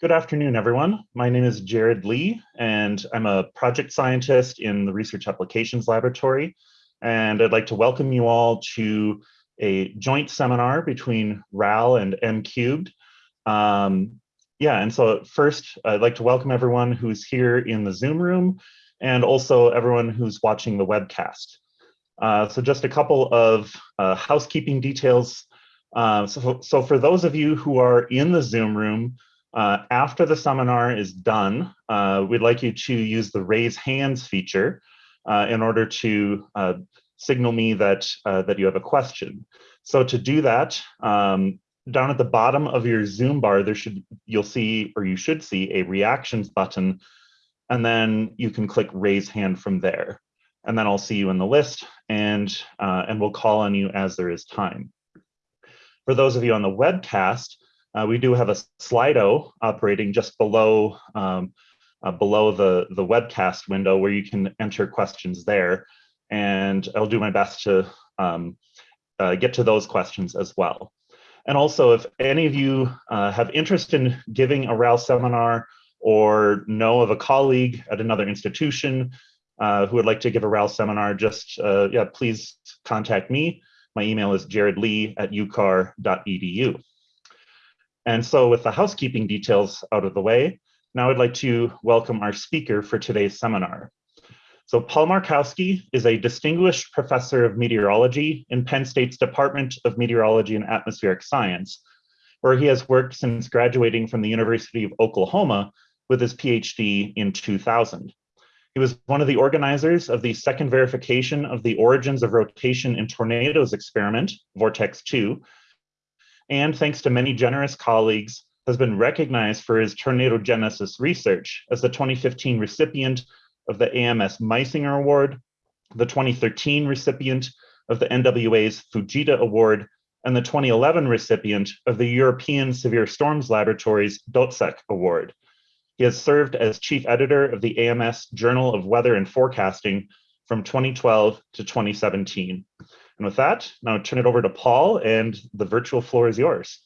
Good afternoon, everyone. My name is Jared Lee, and I'm a project scientist in the Research Applications Laboratory. And I'd like to welcome you all to a joint seminar between RAL and M Cubed. Um, yeah, and so first, I'd like to welcome everyone who's here in the Zoom room and also everyone who's watching the webcast. Uh, so just a couple of uh, housekeeping details. Uh, so, so for those of you who are in the Zoom room, uh, after the seminar is done, uh, we'd like you to use the raise hands feature uh, in order to uh, signal me that, uh, that you have a question. So to do that, um, down at the bottom of your Zoom bar, there should you'll see, or you should see a reactions button, and then you can click raise hand from there. And then I'll see you in the list and, uh, and we'll call on you as there is time. For those of you on the webcast, uh, we do have a Slido operating just below um, uh, below the, the webcast window where you can enter questions there. And I'll do my best to um, uh, get to those questions as well. And also, if any of you uh, have interest in giving a RAL seminar or know of a colleague at another institution uh, who would like to give a RAL seminar, just uh, yeah, please contact me. My email is jaredlee at ucar.edu. And so with the housekeeping details out of the way, now I'd like to welcome our speaker for today's seminar. So Paul Markowski is a distinguished professor of meteorology in Penn State's Department of Meteorology and Atmospheric Science, where he has worked since graduating from the University of Oklahoma with his PhD in 2000. He was one of the organizers of the second verification of the origins of rotation in tornadoes experiment, Vortex 2, and thanks to many generous colleagues, has been recognized for his tornado genesis research as the 2015 recipient of the AMS Meisinger Award, the 2013 recipient of the NWA's Fujita Award, and the 2011 recipient of the European Severe Storms Laboratory's Dotzek Award. He has served as chief editor of the AMS Journal of Weather and Forecasting from 2012 to 2017. And with that, now turn it over to Paul and the virtual floor is yours.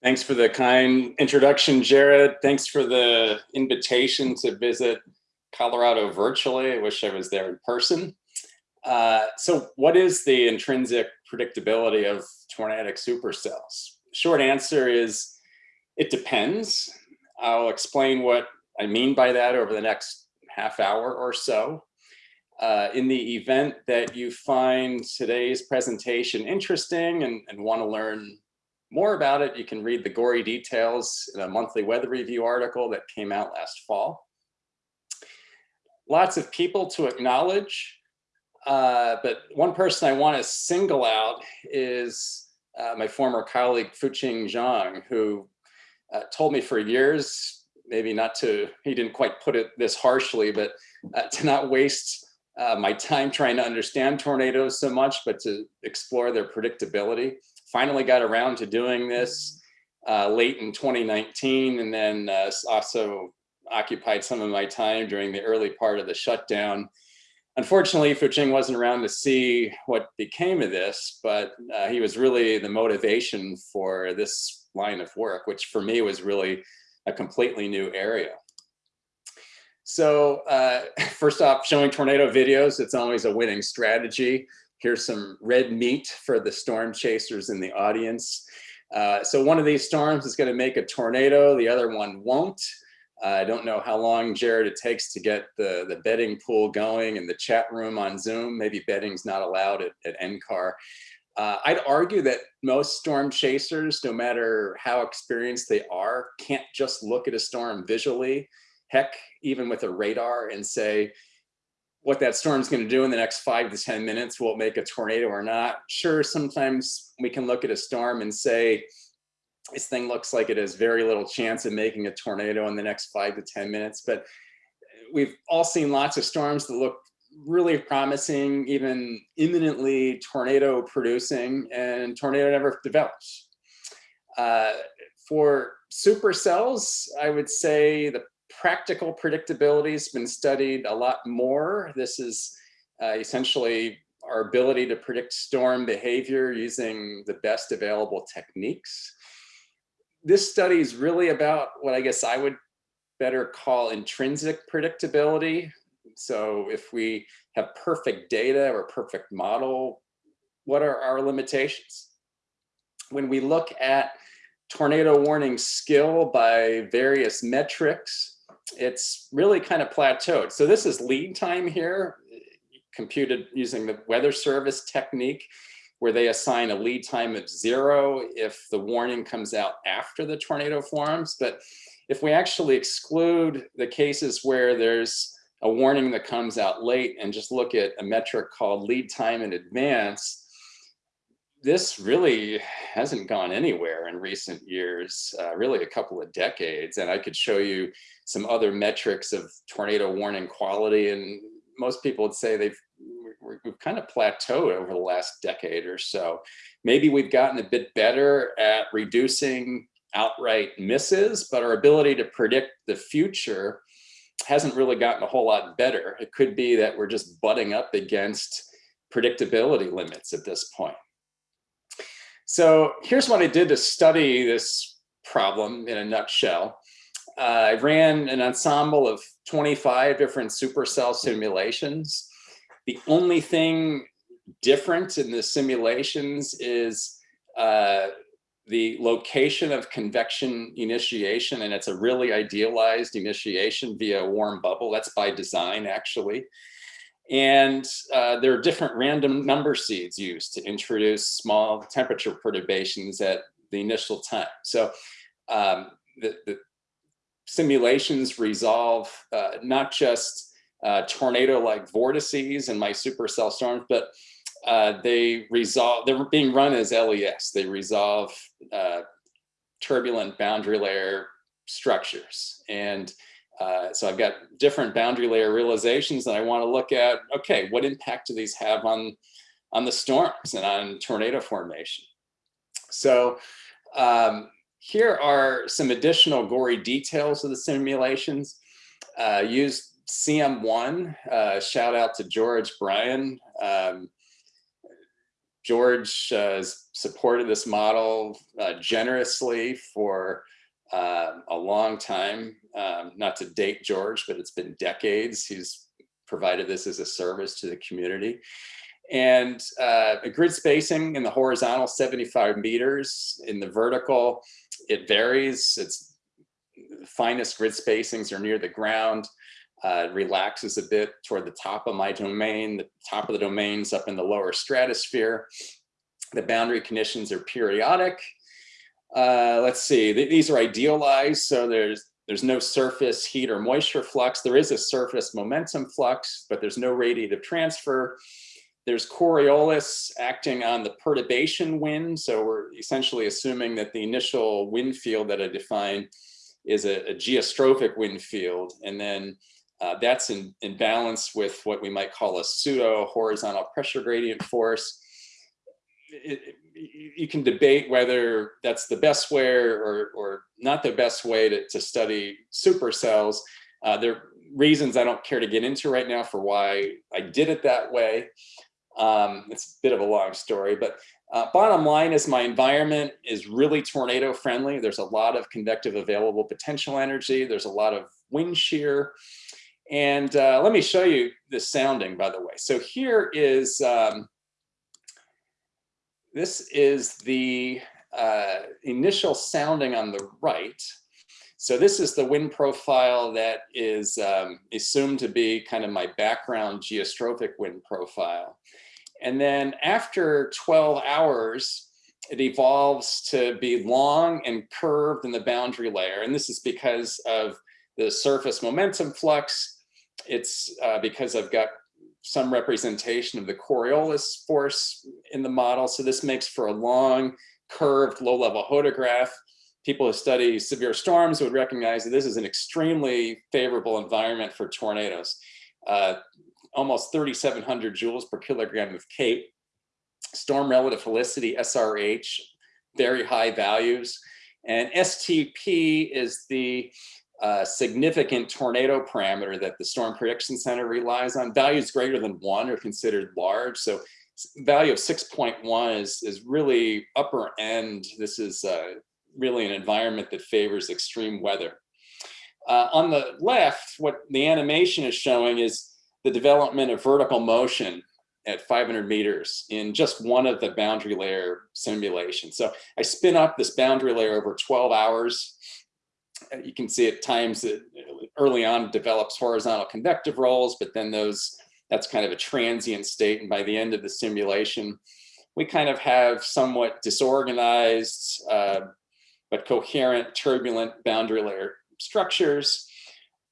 Thanks for the kind introduction, Jared. Thanks for the invitation to visit Colorado virtually. I wish I was there in person. Uh, so what is the intrinsic predictability of tornadic supercells? Short answer is it depends. I'll explain what I mean by that over the next half hour or so. Uh, in the event that you find today's presentation interesting and, and want to learn more about it, you can read the gory details in a monthly weather review article that came out last fall. Lots of people to acknowledge, uh, but one person I want to single out is uh, my former colleague Fuqing Zhang, who uh, told me for years, maybe not to, he didn't quite put it this harshly, but uh, to not waste uh, my time trying to understand tornadoes so much, but to explore their predictability. Finally got around to doing this uh, late in 2019 and then uh, also occupied some of my time during the early part of the shutdown. Unfortunately, Fuqing wasn't around to see what became of this, but uh, he was really the motivation for this line of work, which for me was really a completely new area. So uh, first off, showing tornado videos, it's always a winning strategy. Here's some red meat for the storm chasers in the audience. Uh, so one of these storms is gonna make a tornado, the other one won't. Uh, I don't know how long, Jared, it takes to get the, the betting pool going in the chat room on Zoom. Maybe betting's not allowed at, at NCAR. Uh, I'd argue that most storm chasers, no matter how experienced they are, can't just look at a storm visually heck, even with a radar and say, what that storm's going to do in the next five to 10 minutes, will it make a tornado or not? Sure, sometimes we can look at a storm and say, this thing looks like it has very little chance of making a tornado in the next five to 10 minutes. But we've all seen lots of storms that look really promising, even imminently tornado producing, and tornado never develops. Uh, for supercells, I would say the practical predictability has been studied a lot more. This is uh, essentially our ability to predict storm behavior using the best available techniques. this study is really about what I guess I would better call intrinsic predictability. So if we have perfect data or perfect model, what are our limitations? When we look at tornado warning skill by various metrics, it's really kind of plateaued. So this is lead time here, computed using the weather service technique where they assign a lead time of zero if the warning comes out after the tornado forms. But if we actually exclude the cases where there's a warning that comes out late and just look at a metric called lead time in advance, this really hasn't gone anywhere in recent years, uh, really a couple of decades. And I could show you some other metrics of tornado warning quality. And most people would say they've we've kind of plateaued over the last decade or so. Maybe we've gotten a bit better at reducing outright misses, but our ability to predict the future hasn't really gotten a whole lot better. It could be that we're just butting up against predictability limits at this point. So here's what I did to study this problem in a nutshell. Uh, I ran an ensemble of 25 different supercell simulations. The only thing different in the simulations is uh, the location of convection initiation, and it's a really idealized initiation via a warm bubble. That's by design, actually. And uh, there are different random number seeds used to introduce small temperature perturbations at the initial time. So um, the, the, simulations resolve uh, not just uh, tornado-like vortices in my supercell storms, but uh, they resolve, they're being run as LES. They resolve uh, turbulent boundary layer structures. And uh, so I've got different boundary layer realizations that I want to look at, okay, what impact do these have on, on the storms and on tornado formation? So um, here are some additional gory details of the simulations. Uh, used CM1, uh, shout out to George Bryan. Um, George uh, has supported this model uh, generously for uh, a long time, um, not to date George, but it's been decades. He's provided this as a service to the community. And uh, a grid spacing in the horizontal 75 meters, in the vertical, it varies. It's finest grid spacings are near the ground. Uh, relaxes a bit toward the top of my domain. The top of the domain's up in the lower stratosphere. The boundary conditions are periodic. Uh, let's see, these are idealized. So there's there's no surface heat or moisture flux. There is a surface momentum flux, but there's no radiative transfer. There's Coriolis acting on the perturbation wind. So we're essentially assuming that the initial wind field that I define is a, a geostrophic wind field. And then uh, that's in, in balance with what we might call a pseudo horizontal pressure gradient force. It, you can debate whether that's the best way or, or not the best way to, to study supercells. Uh, there are reasons I don't care to get into right now for why I did it that way. Um, it's a bit of a long story, but uh, bottom line is my environment is really tornado friendly. There's a lot of convective available potential energy. There's a lot of wind shear. And uh, let me show you the sounding, by the way. So here is, um, this is the uh, initial sounding on the right. So this is the wind profile that is um, assumed to be kind of my background geostrophic wind profile. And then after 12 hours, it evolves to be long and curved in the boundary layer. And this is because of the surface momentum flux. It's uh, because I've got some representation of the Coriolis force in the model. So this makes for a long, curved, low-level hodograph. People who study severe storms would recognize that this is an extremely favorable environment for tornadoes. Uh, almost 3,700 joules per kilogram of CAPE. Storm relative helicity, SRH, very high values. And STP is the uh, significant tornado parameter that the Storm Prediction Center relies on. Values greater than one are considered large. So value of 6.1 is, is really upper end. This is uh, really an environment that favors extreme weather. Uh, on the left, what the animation is showing is the development of vertical motion at 500 meters in just one of the boundary layer simulations. So I spin up this boundary layer over 12 hours. You can see at times that early on develops horizontal convective rolls, but then those that's kind of a transient state. And by the end of the simulation, we kind of have somewhat disorganized, uh, but coherent, turbulent boundary layer structures.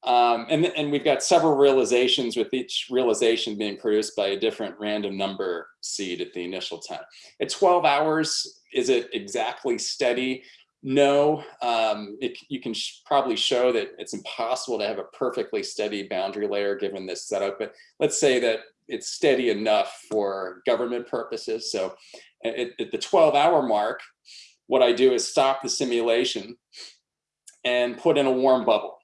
Um, and, and we've got several realizations with each realization being produced by a different random number seed at the initial time. At 12 hours, is it exactly steady? No, um, it, you can sh probably show that it's impossible to have a perfectly steady boundary layer given this setup, but let's say that it's steady enough for government purposes. So at, at the 12 hour mark, what I do is stop the simulation and put in a warm bubble.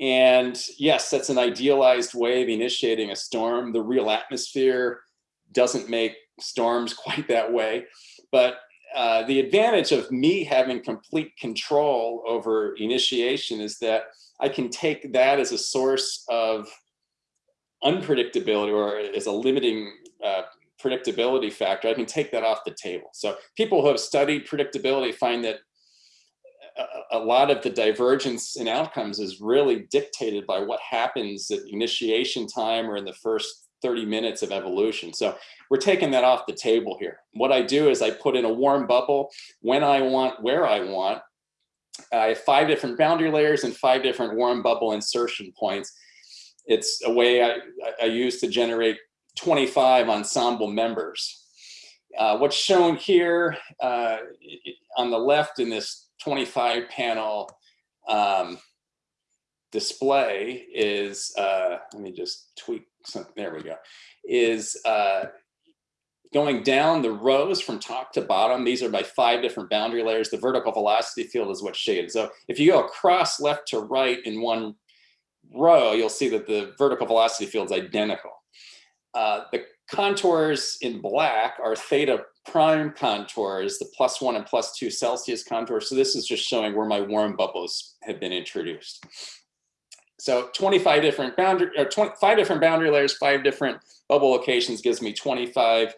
And yes, that's an idealized way of initiating a storm. The real atmosphere doesn't make storms quite that way. But uh, the advantage of me having complete control over initiation is that I can take that as a source of unpredictability or as a limiting uh, predictability factor. I can take that off the table. So people who have studied predictability find that a, a lot of the divergence in outcomes is really dictated by what happens at initiation time or in the first 30 minutes of evolution. So we're taking that off the table here. What I do is I put in a warm bubble when I want, where I want. I have five different boundary layers and five different warm bubble insertion points. It's a way I, I use to generate 25 ensemble members. Uh, what's shown here uh, on the left in this 25 panel um, display is, uh, let me just tweak some, there we go, is uh, going down the rows from top to bottom. These are by five different boundary layers. The vertical velocity field is what's shaded. So if you go across left to right in one row, you'll see that the vertical velocity field is identical. Uh, the contours in black are theta prime contours, the plus one and plus two Celsius contours. So this is just showing where my warm bubbles have been introduced. So 25 different boundary, or 25 different boundary layers, five different bubble locations gives me 25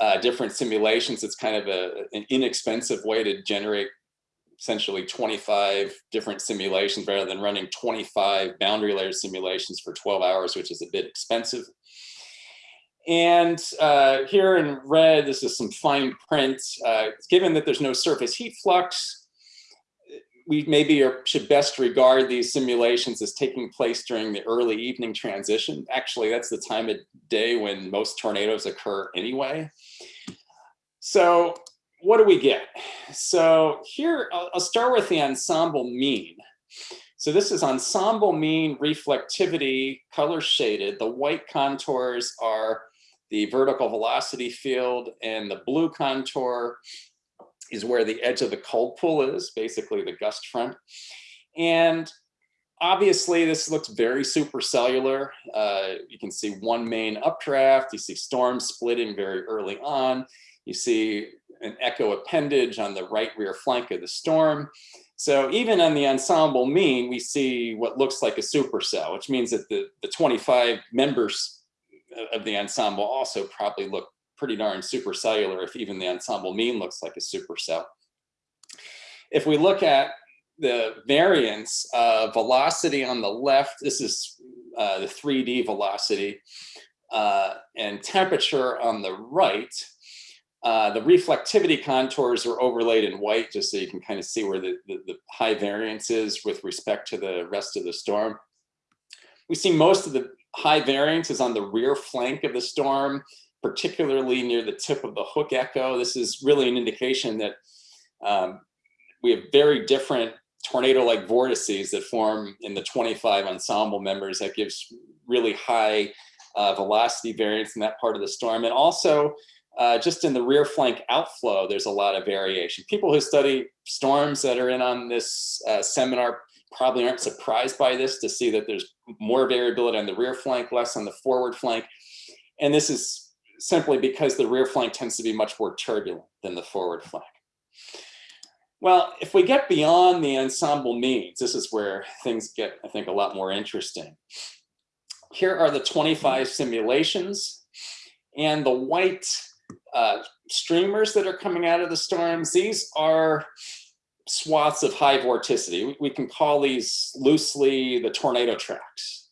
uh, different simulations. It's kind of a, an inexpensive way to generate essentially 25 different simulations rather than running 25 boundary layer simulations for 12 hours, which is a bit expensive. And uh, here in red, this is some fine print. Uh, given that there's no surface heat flux, we maybe should best regard these simulations as taking place during the early evening transition. Actually, that's the time of day when most tornadoes occur anyway. So what do we get? So here, I'll, I'll start with the ensemble mean. So this is ensemble mean reflectivity, color shaded. The white contours are the vertical velocity field and the blue contour is where the edge of the cold pool is, basically the gust front. And obviously this looks very supercellular. Uh, you can see one main updraft, you see storms splitting very early on. You see an echo appendage on the right rear flank of the storm. So even on the ensemble mean, we see what looks like a supercell, which means that the, the 25 members of the ensemble also probably look pretty darn supercellular if even the ensemble mean looks like a supercell. If we look at the variance of velocity on the left, this is uh, the 3D velocity, uh, and temperature on the right, uh, the reflectivity contours are overlaid in white just so you can kind of see where the, the, the, high variance is with respect to the rest of the storm. We see most of the high variance is on the rear flank of the storm, particularly near the tip of the hook echo. This is really an indication that um, we have very different tornado-like vortices that form in the 25 ensemble members that gives really high uh, velocity variance in that part of the storm. And also uh, just in the rear flank outflow, there's a lot of variation. People who study storms that are in on this uh, seminar probably aren't surprised by this to see that there's more variability on the rear flank, less on the forward flank. And this is simply because the rear flank tends to be much more turbulent than the forward flank. Well, if we get beyond the ensemble means, this is where things get, I think, a lot more interesting. Here are the 25 simulations and the white uh, streamers that are coming out of the storms. These are swaths of high vorticity. We can call these loosely the tornado tracks.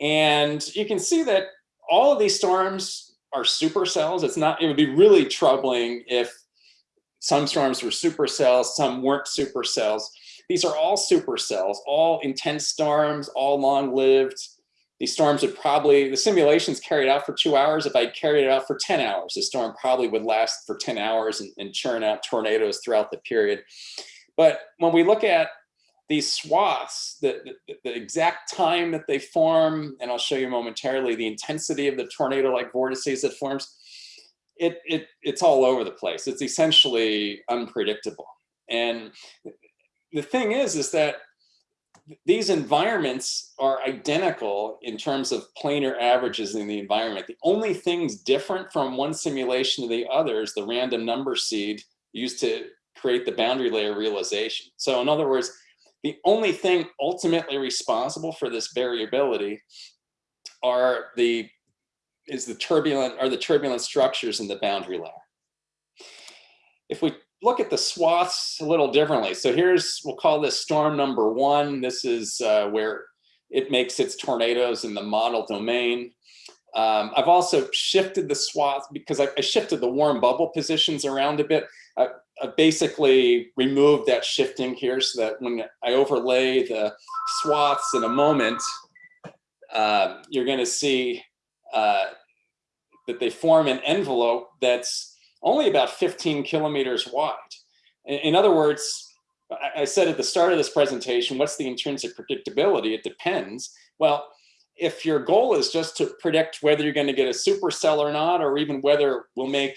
And you can see that all of these storms are supercells. It's not, it would be really troubling if some storms were supercells, some weren't supercells. These are all supercells, all intense storms, all long-lived. These storms would probably, the simulations carried out for two hours. If I carried it out for 10 hours, the storm probably would last for 10 hours and, and churn out tornadoes throughout the period. But when we look at these swaths, the, the, the, exact time that they form, and I'll show you momentarily the intensity of the tornado-like vortices that forms, it, it, it's all over the place. It's essentially unpredictable. And the thing is, is that these environments are identical in terms of planar averages in the environment. The only things different from one simulation to the other is the random number seed used to create the boundary layer realization. So in other words, the only thing ultimately responsible for this variability are the is the turbulent are the turbulent structures in the boundary layer. If we look at the swaths a little differently, so here's we'll call this storm number one. This is uh, where it makes its tornadoes in the model domain. Um, I've also shifted the swath because I, I, shifted the warm bubble positions around a bit. I, I basically removed that shifting here so that when I overlay the swaths in a moment, uh, you're going to see uh, that they form an envelope that's only about 15 kilometers wide. In, in other words, I, I said at the start of this presentation, what's the intrinsic predictability? It depends. Well, if your goal is just to predict whether you're going to get a supercell or not, or even whether we'll make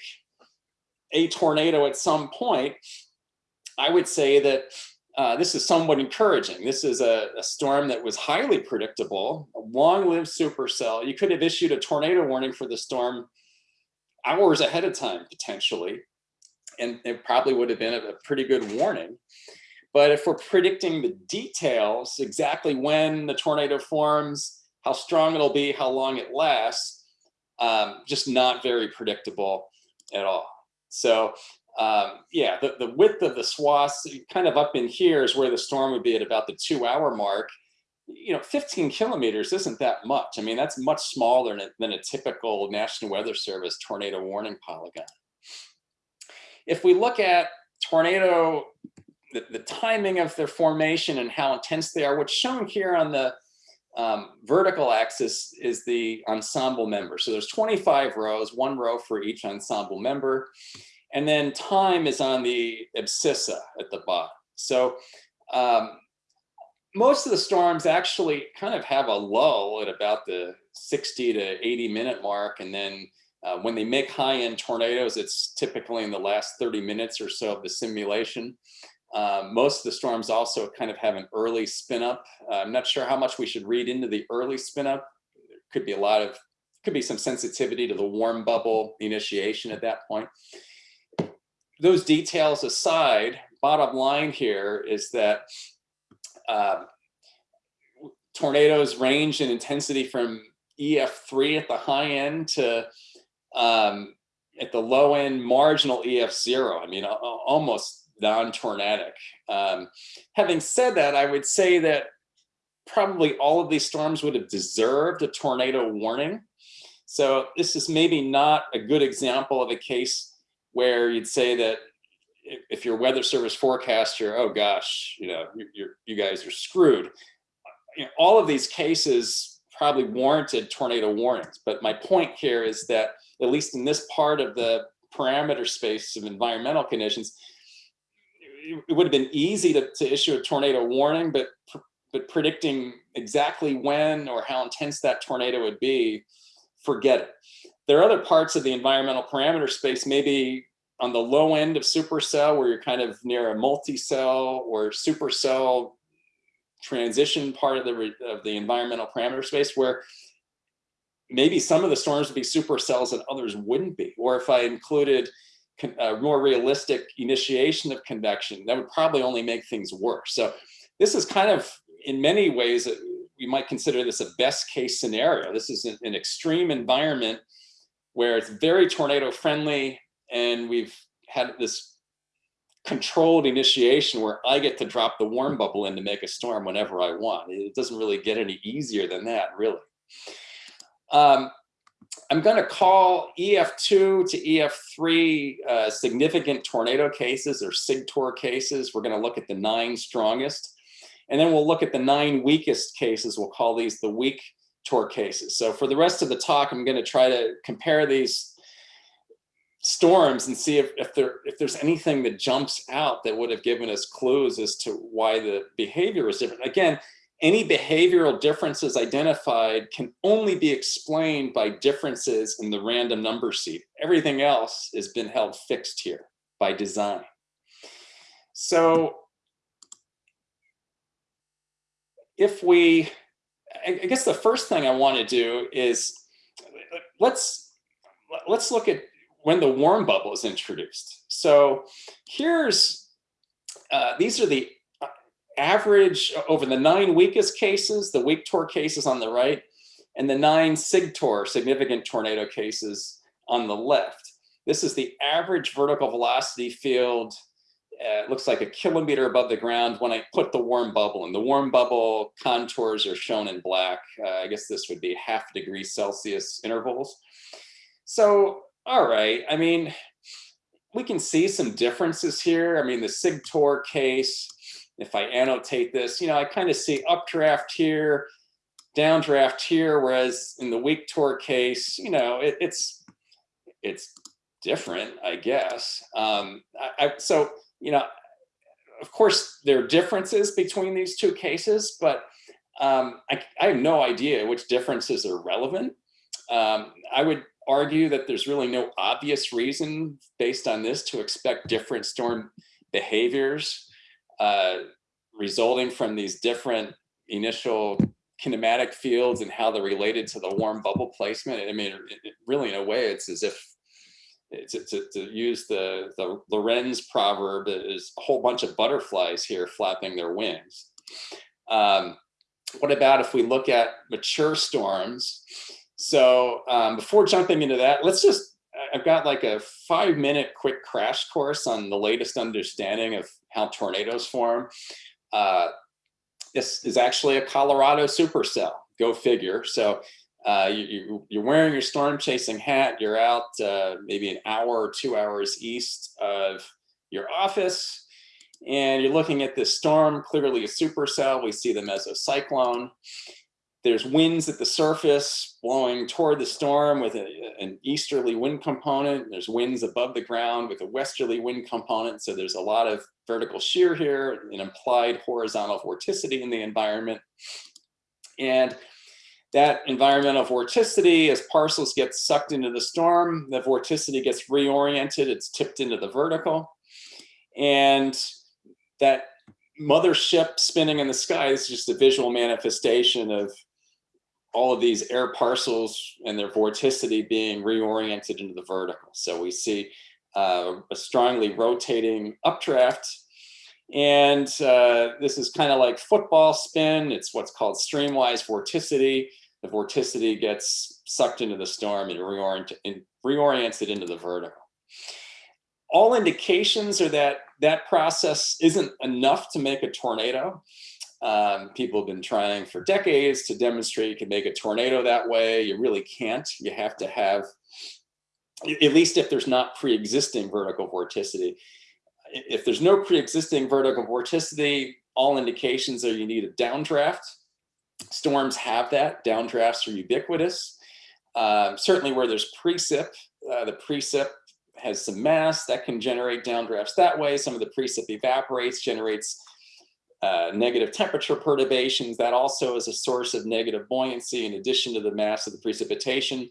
a tornado at some point, I would say that uh, this is somewhat encouraging. This is a, a, storm that was highly predictable, a long-lived supercell. You could have issued a tornado warning for the storm hours ahead of time, potentially, and it probably would have been a, pretty good warning. But if we're predicting the details, exactly when the tornado forms, how strong it'll be, how long it lasts, um, just not very predictable at all. So um, yeah, the, the width of the swaths kind of up in here is where the storm would be at about the two hour mark. You know, 15 kilometers isn't that much. I mean, that's much smaller than a, than a typical National Weather Service tornado warning polygon. If we look at tornado, the, the timing of their formation and how intense they are, what's shown here on the um, vertical axis is the ensemble member. So there's 25 rows, one row for each ensemble member. And then time is on the abscissa at the bottom. So um, most of the storms actually kind of have a lull at about the 60 to 80 minute mark. And then uh, when they make high end tornadoes, it's typically in the last 30 minutes or so of the simulation. Um, most of the storms also kind of have an early spin up. Uh, I'm not sure how much we should read into the early spin up. There could be a lot of, could be some sensitivity to the warm bubble initiation at that point those details aside, bottom line here is that uh, tornadoes range in intensity from EF3 at the high end to um, at the low end marginal EF0. I mean, almost non-tornadic. Um, having said that, I would say that probably all of these storms would have deserved a tornado warning. So this is maybe not a good example of a case where you'd say that if you're weather service forecaster, oh gosh, you know, you're, you guys are screwed. You know, all of these cases probably warranted tornado warnings. But my point here is that at least in this part of the parameter space of environmental conditions, it would have been easy to, to issue a tornado warning, but but predicting exactly when or how intense that tornado would be, forget it. There are other parts of the environmental parameter space, maybe on the low end of supercell where you're kind of near a multi-cell or supercell transition part of the of the environmental parameter space where maybe some of the storms would be supercells and others wouldn't be or if i included a more realistic initiation of convection, that would probably only make things worse. So this is kind of, in many ways, we might consider this a best case scenario. This is an, an extreme environment where it's very tornado friendly and we've had this controlled initiation where I get to drop the warm bubble in to make a storm whenever I want. It doesn't really get any easier than that, really. Um, I'm going to call EF2 to EF3 uh, significant tornado cases or SIGTOR cases. We're going to look at the nine strongest. And then we'll look at the nine weakest cases. We'll call these the weak TOR cases. So for the rest of the talk, I'm going to try to compare these storms and see if, if, there, if there's anything that jumps out that would have given us clues as to why the behavior is different. Again, any behavioral differences identified can only be explained by differences in the random number seed. Everything else has been held fixed here by design. So if we, I guess the first thing I want to do is let's let's look at when the warm bubble is introduced. So here's uh, these are the average over the nine weakest cases, the weak TOR cases on the right, and the nine SIGTOR, significant tornado cases on the left. This is the average vertical velocity field uh, it looks like a kilometer above the ground when I put the warm bubble in. The warm bubble contours are shown in black. Uh, I guess this would be half degree Celsius intervals. So, all right, I mean, we can see some differences here. I mean, the SIGTOR case, if I annotate this, you know, I kind of see updraft here, downdraft here, whereas in the weak TOR case, you know, it, it's it's different, I guess. Um, I, I, so you know, of course, there are differences between these two cases, but um, I, I, have no idea which differences are relevant. Um, I would argue that there's really no obvious reason based on this to expect different storm behaviors uh, resulting from these different initial kinematic fields and how they're related to the warm bubble placement. I mean, it, it really in a way, it's as if to, to, to, use the, the Lorenz proverb, there's a whole bunch of butterflies here flapping their wings. Um, what about if we look at mature storms? So um, before jumping into that, let's just, I've got like a five minute quick crash course on the latest understanding of how tornadoes form. Uh, this is actually a Colorado supercell, go figure. So uh, you, are wearing your storm chasing hat, you're out uh, maybe an hour or two hours east of your office, and you're looking at this storm, clearly a supercell. We see the mesocyclone. There's winds at the surface blowing toward the storm with a, an easterly wind component. There's winds above the ground with a westerly wind component. So there's a lot of vertical shear here, an implied horizontal vorticity in the environment. And that environmental vorticity, as parcels get sucked into the storm, the vorticity gets reoriented, it's tipped into the vertical. And that mothership spinning in the sky is just a visual manifestation of all of these air parcels and their vorticity being reoriented into the vertical. So we see uh, a strongly rotating updraft and uh, this is kind of like football spin. It's what's called streamwise vorticity. The vorticity gets sucked into the storm and, reorient and reorients it into the vertical. All indications are that that process isn't enough to make a tornado. Um, people have been trying for decades to demonstrate you can make a tornado that way. You really can't. You have to have, at least if there's not pre-existing vertical vorticity, if there's no pre-existing vertical vorticity, all indications are you need a downdraft. Storms have that, downdrafts are ubiquitous. Uh, certainly where there's precip, uh, the precip has some mass that can generate downdrafts that way. Some of the precip evaporates, generates uh, negative temperature perturbations. That also is a source of negative buoyancy in addition to the mass of the precipitation.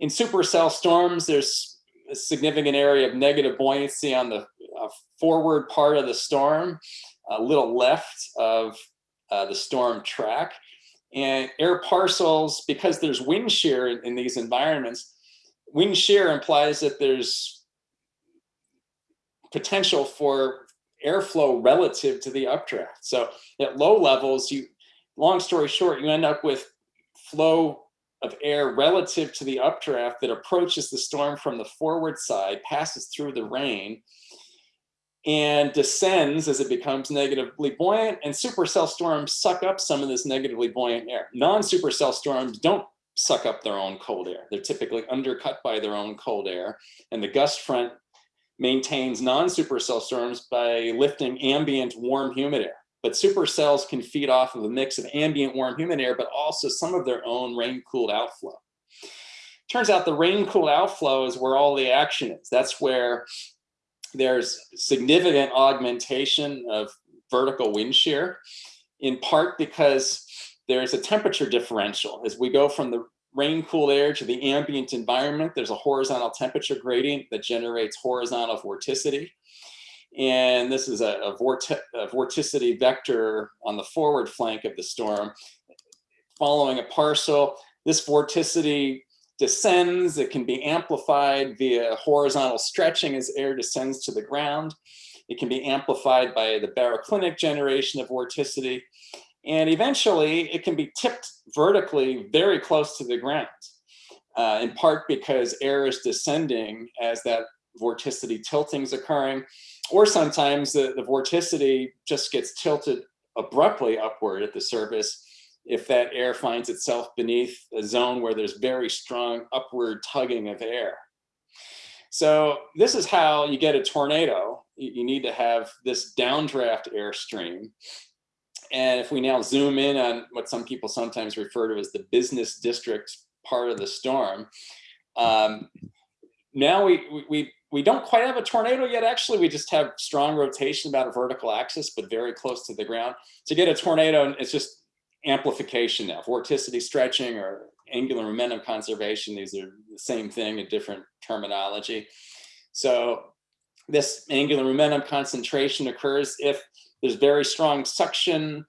In supercell storms, there's a significant area of negative buoyancy on the uh, forward part of the storm, a little left of uh, the storm track. And air parcels, because there's wind shear in, in these environments, wind shear implies that there's potential for airflow relative to the updraft. So at low levels, you, long story short, you end up with flow of air relative to the updraft that approaches the storm from the forward side, passes through the rain, and descends as it becomes negatively buoyant and supercell storms suck up some of this negatively buoyant air. Non-supercell storms don't suck up their own cold air. They're typically undercut by their own cold air and the gust front maintains non-supercell storms by lifting ambient warm humid air. But supercells can feed off of a mix of ambient warm humid air, but also some of their own rain-cooled outflow. Turns out the rain-cooled outflow is where all the action is. That's where there's significant augmentation of vertical wind shear, in part because there's a temperature differential. As we go from the rain cooled air to the ambient environment, there's a horizontal temperature gradient that generates horizontal vorticity. And this is a, a, vorti a vorticity vector on the forward flank of the storm. Following a parcel, this vorticity descends, it can be amplified via horizontal stretching as air descends to the ground. It can be amplified by the baroclinic generation of vorticity. And eventually it can be tipped vertically very close to the ground, uh, in part because air is descending as that vorticity tilting is occurring, or sometimes the, the vorticity just gets tilted abruptly upward at the surface if that air finds itself beneath a zone where there's very strong upward tugging of air. So this is how you get a tornado. You need to have this downdraft airstream. And if we now zoom in on what some people sometimes refer to as the business district part of the storm, um, now we, we, we don't quite have a tornado yet. Actually, we just have strong rotation about a vertical axis, but very close to the ground. To get a tornado, it's just amplification now, vorticity stretching or angular momentum conservation. These are the same thing, a different terminology. So this angular momentum concentration occurs if there's very strong suction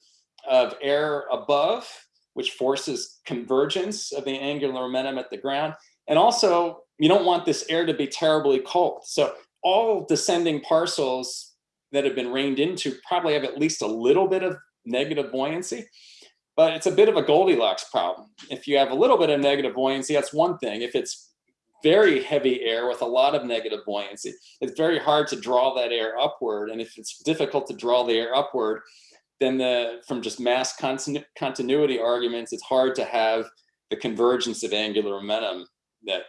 of air above, which forces convergence of the angular momentum at the ground. And also, you don't want this air to be terribly cold. So all descending parcels that have been rained into probably have at least a little bit of negative buoyancy but it's a bit of a Goldilocks problem. If you have a little bit of negative buoyancy, that's one thing. If it's very heavy air with a lot of negative buoyancy, it's very hard to draw that air upward. And if it's difficult to draw the air upward, then the from just mass continu continuity arguments, it's hard to have the convergence of angular momentum that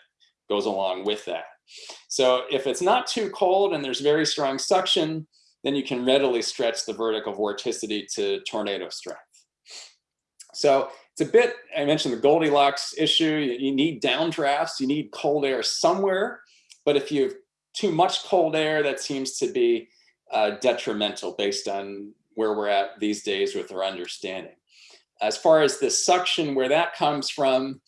goes along with that. So if it's not too cold and there's very strong suction, then you can readily stretch the vertical vorticity to tornado strength. So it's a bit, I mentioned the Goldilocks issue, you, need downdrafts, you need cold air somewhere, but if you have too much cold air, that seems to be uh, detrimental based on where we're at these days with our understanding. As far as the suction, where that comes from,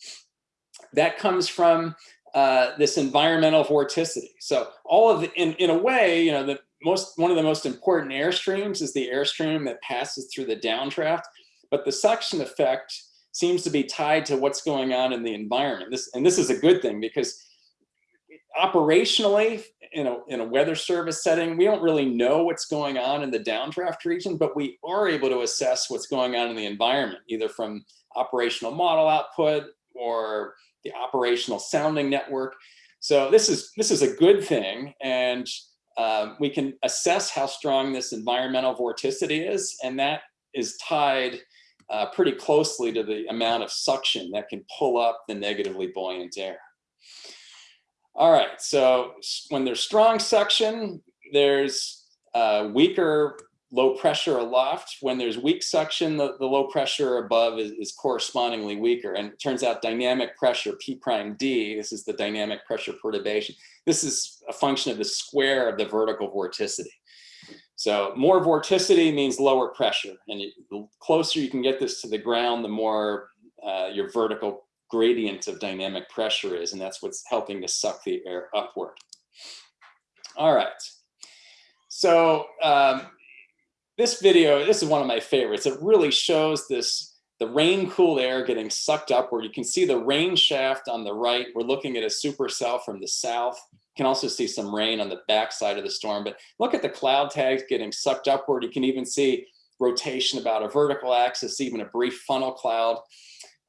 that comes from uh, this environmental vorticity. So all of the, in, in a way, you know, the most, one of the most important airstreams is the airstream that passes through the downdraft but the suction effect seems to be tied to what's going on in the environment. This, and this is a good thing because operationally, in a, in a weather service setting, we don't really know what's going on in the downdraft region, but we are able to assess what's going on in the environment, either from operational model output or the operational sounding network. So this is, this is a good thing. And uh, we can assess how strong this environmental vorticity is. And that is tied uh, pretty closely to the amount of suction that can pull up the negatively buoyant air. All right, so when there's strong suction, there's uh, weaker low pressure aloft. When there's weak suction, the, the low pressure above is, is, correspondingly weaker. And it turns out dynamic pressure, P prime D, this is the dynamic pressure perturbation. This is a function of the square of the vertical vorticity. So more vorticity means lower pressure. And the closer you can get this to the ground, the more uh, your vertical gradient of dynamic pressure is. And that's what's helping to suck the air upward. All right. So um, this video, this is one of my favorites. It really shows this, the rain cooled air getting sucked upward. You can see the rain shaft on the right. We're looking at a supercell from the south. Can also see some rain on the backside of the storm, but look at the cloud tags getting sucked upward. You can even see rotation about a vertical axis, even a brief funnel cloud.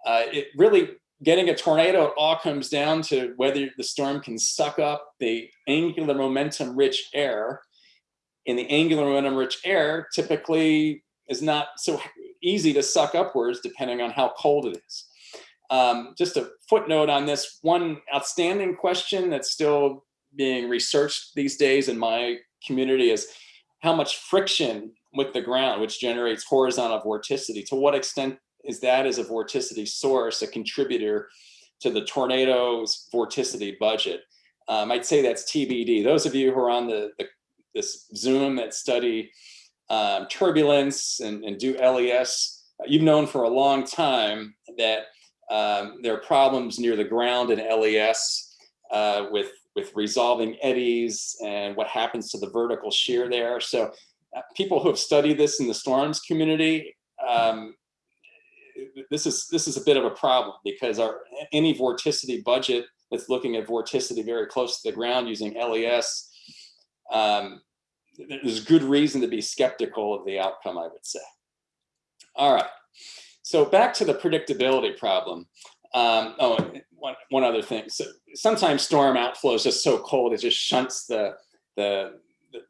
Uh, it really, getting a tornado, it all comes down to whether the storm can suck up the angular momentum rich air. In the angular momentum rich air, typically is not so easy to suck upwards depending on how cold it is. Um, just a footnote on this one outstanding question that's still being researched these days in my community is how much friction with the ground, which generates horizontal vorticity. To what extent is that as a vorticity source, a contributor to the tornado's vorticity budget? Um, I'd say that's TBD. Those of you who are on the, the this Zoom that study um, turbulence and, and do LES, you've known for a long time that um, there are problems near the ground in LES uh, with, with resolving eddies and what happens to the vertical shear there. So uh, people who have studied this in the storms community, um, this is this is a bit of a problem because our any vorticity budget that's looking at vorticity very close to the ground using LES, um, there's good reason to be skeptical of the outcome, I would say. All right. So back to the predictability problem. Um, oh, one, one other thing. So sometimes storm outflow is just so cold, it just shunts the, the,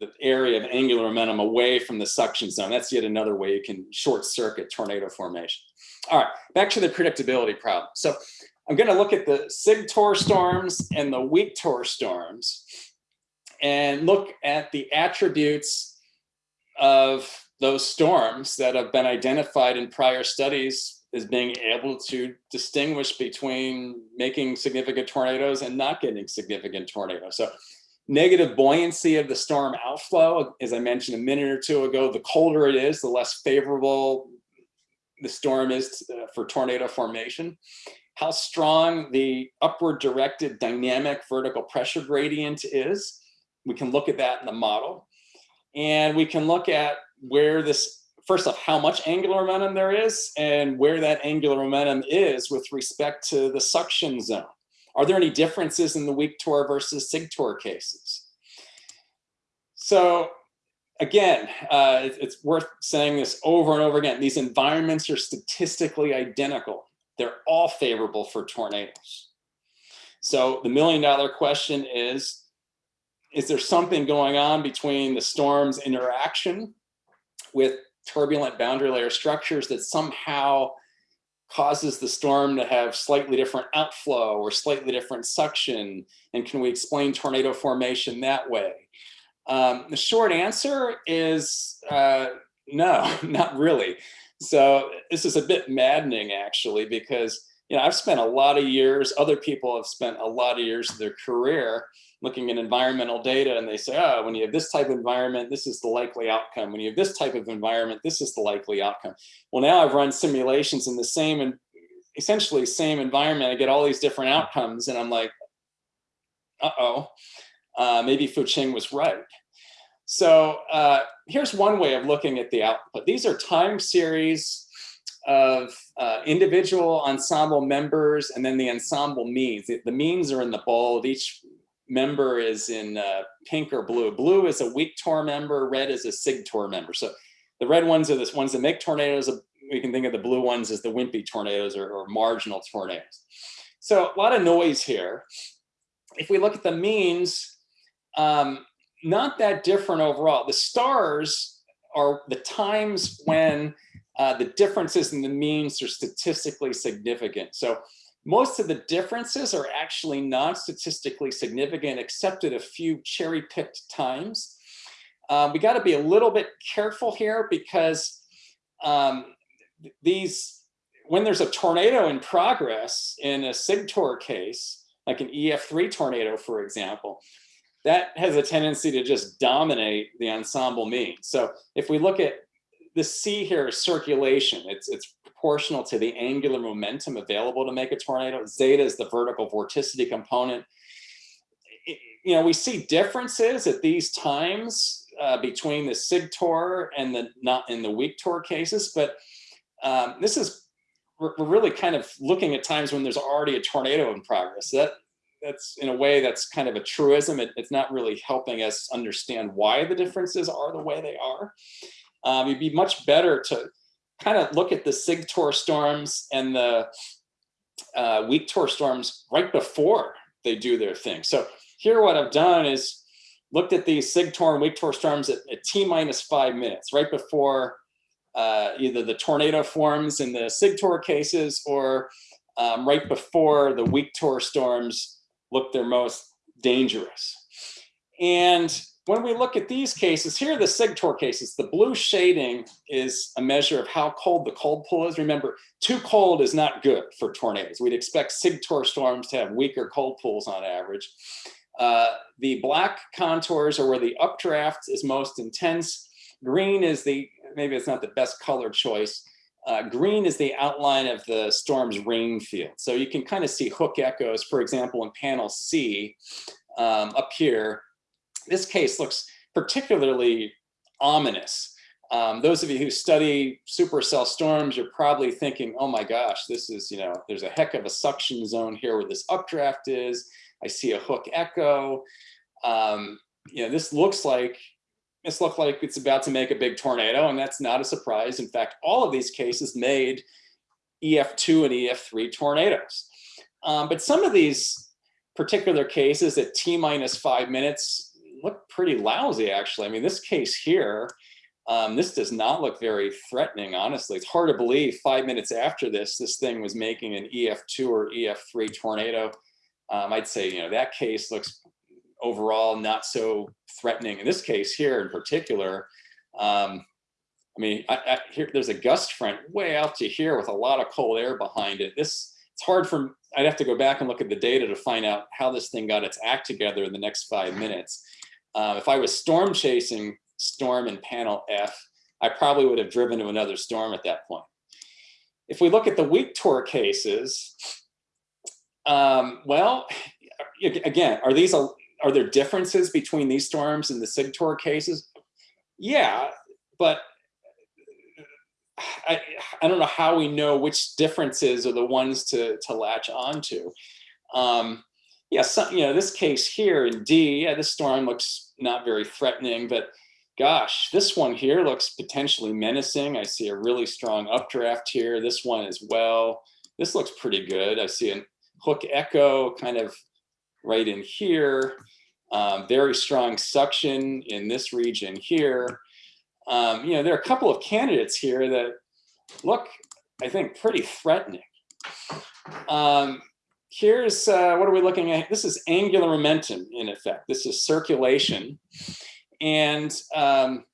the, area of angular momentum away from the suction zone. That's yet another way you can short circuit tornado formation. All right, back to the predictability problem. So I'm gonna look at the SIGTOR storms and the weak TOR storms and look at the attributes of those storms that have been identified in prior studies as being able to distinguish between making significant tornadoes and not getting significant tornadoes. So negative buoyancy of the storm outflow, as I mentioned a minute or two ago, the colder it is, the less favorable the storm is uh, for tornado formation. How strong the upward directed dynamic vertical pressure gradient is. We can look at that in the model. And we can look at where this, first off, how much angular momentum there is and where that angular momentum is with respect to the suction zone. Are there any differences in the weak TOR versus SIG TOR cases? So again, uh, it's worth saying this over and over again. These environments are statistically identical. They're all favorable for tornadoes. So the million dollar question is, is there something going on between the storm's interaction with turbulent boundary layer structures that somehow causes the storm to have slightly different outflow or slightly different suction? And can we explain tornado formation that way? Um, the short answer is uh, no, not really. So this is a bit maddening actually, because you know, I've spent a lot of years, other people have spent a lot of years of their career looking at environmental data and they say, oh, when you have this type of environment, this is the likely outcome. When you have this type of environment, this is the likely outcome. Well, now I've run simulations in the same and essentially same environment. I get all these different outcomes and I'm like, uh-oh, uh, maybe Fuqing was right. So uh, here's one way of looking at the output. These are time series of uh, individual ensemble members and then the ensemble means. The, the means are in the bold. Each member is in uh, pink or blue. Blue is a weak TOR member, red is a SIG TOR member. So the red ones are the ones that make tornadoes. We can think of the blue ones as the wimpy tornadoes or, or marginal tornadoes. So a lot of noise here. If we look at the means, um, not that different overall. The stars are the times when uh, the differences in the means are statistically significant. So most of the differences are actually not statistically significant except at a few cherry picked times. Um, we got to be a little bit careful here because um, these, when there's a tornado in progress in a SIGTOR case, like an EF3 tornado, for example, that has a tendency to just dominate the ensemble mean. So if we look at the C here is circulation, it's, it's proportional to the angular momentum available to make a tornado. Zeta is the vertical vorticity component. You know, we see differences at these times uh, between the SIG TOR and the not in the weak TOR cases, but um, this is we're, we're, really kind of looking at times when there's already a tornado in progress. That that's in a way that's kind of a truism. It, it's not really helping us understand why the differences are the way they are. Um, it'd be much better to kind of look at the SIGTOR storms and the uh, weak tor storms right before they do their thing. So here what I've done is looked at these SIGTOR and weak tor storms at, at T minus five minutes, right before uh, either the tornado forms in the SIGTOR cases or um, right before the weak tor storms look their most dangerous. And when we look at these cases, here are the SIGTOR cases. The blue shading is a measure of how cold the cold pool is. Remember, too cold is not good for tornadoes. We'd expect SIGTOR storms to have weaker cold pools on average. Uh, the black contours are where the updraft is most intense. Green is the, maybe it's not the best color choice. Uh, green is the outline of the storm's rain field. So you can kind of see hook echoes, for example, in panel C um, up here, this case looks particularly ominous. Um, those of you who study supercell storms, you're probably thinking, oh my gosh, this is, you know, there's a heck of a suction zone here where this updraft is. I see a hook echo. Um, you know, this looks like, this looks like it's about to make a big tornado and that's not a surprise. In fact, all of these cases made EF2 and EF3 tornadoes. Um, but some of these particular cases at T minus five minutes, look pretty lousy, actually. I mean, this case here, um, this does not look very threatening, honestly. It's hard to believe five minutes after this, this thing was making an EF2 or EF3 tornado. Um, I'd say, you know, that case looks overall not so threatening. In this case here in particular, um, I mean, I, I, here there's a gust front way out to here with a lot of cold air behind it. This it's hard for I'd have to go back and look at the data to find out how this thing got its act together in the next five minutes. Uh, if I was storm chasing storm in panel F, I probably would have driven to another storm at that point. If we look at the weak tor cases, um, well, again, are these a, are there differences between these storms and the SIGTOR cases? Yeah, but I, I don't know how we know which differences are the ones to, to latch onto. Um, yeah, some, you know, this case here in D, yeah, this storm looks not very threatening, but gosh, this one here looks potentially menacing. I see a really strong updraft here. This one as well. This looks pretty good. I see a hook echo kind of right in here. Um, very strong suction in this region here. Um, you know, there are a couple of candidates here that look, I think, pretty threatening. Um, here's, uh, what are we looking at? This is angular momentum in effect. This is circulation. And um,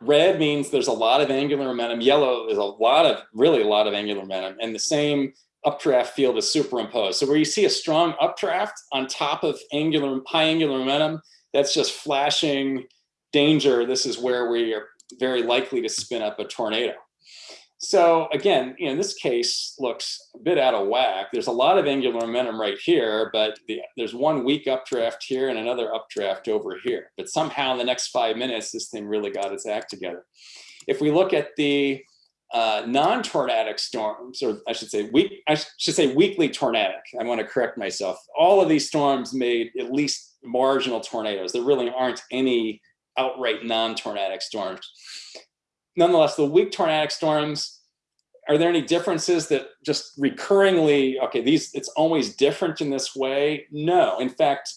red means there's a lot of angular momentum. Yellow is a lot of, really a lot of angular momentum. And the same updraft field is superimposed. So where you see a strong updraft on top of angular, high angular momentum, that's just flashing danger. This is where we are very likely to spin up a tornado. So again, you know, this case looks a bit out of whack. There's a lot of angular momentum right here, but the, there's one weak updraft here and another updraft over here. But somehow in the next five minutes, this thing really got its act together. If we look at the uh, non-tornadic storms, or I should say weak, I should say weakly tornadic. I want to correct myself. All of these storms made at least marginal tornadoes. There really aren't any outright non-tornadic storms nonetheless, the weak tornadic storms, are there any differences that just recurringly, okay, these, it's always different in this way? No, in fact,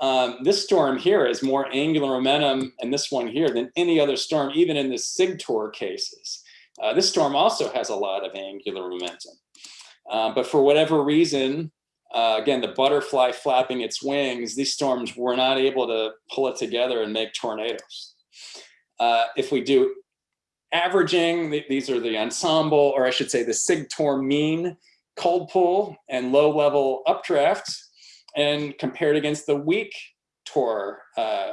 um, this storm here has more angular momentum and this one here than any other storm, even in the SIGTOR cases. Uh, this storm also has a lot of angular momentum. Uh, but for whatever reason, uh, again, the butterfly flapping its wings, these storms were not able to pull it together and make tornadoes. Uh, if we do averaging, these are the ensemble, or I should say the SIGTOR mean cold pool and low level updraft and compared against the weak TOR uh,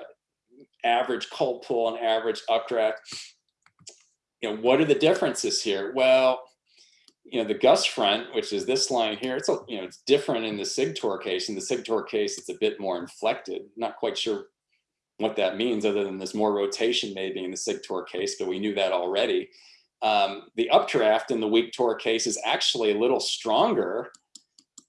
average cold pool and average updraft. You know, what are the differences here? Well, you know, the gust front, which is this line here, it's, a, you know, it's different in the SIGTOR case. In the SIGTOR case, it's a bit more inflected. Not quite sure what that means other than there's more rotation maybe in the SIGTOR case, but we knew that already. Um, the updraft in the weak tor case is actually a little stronger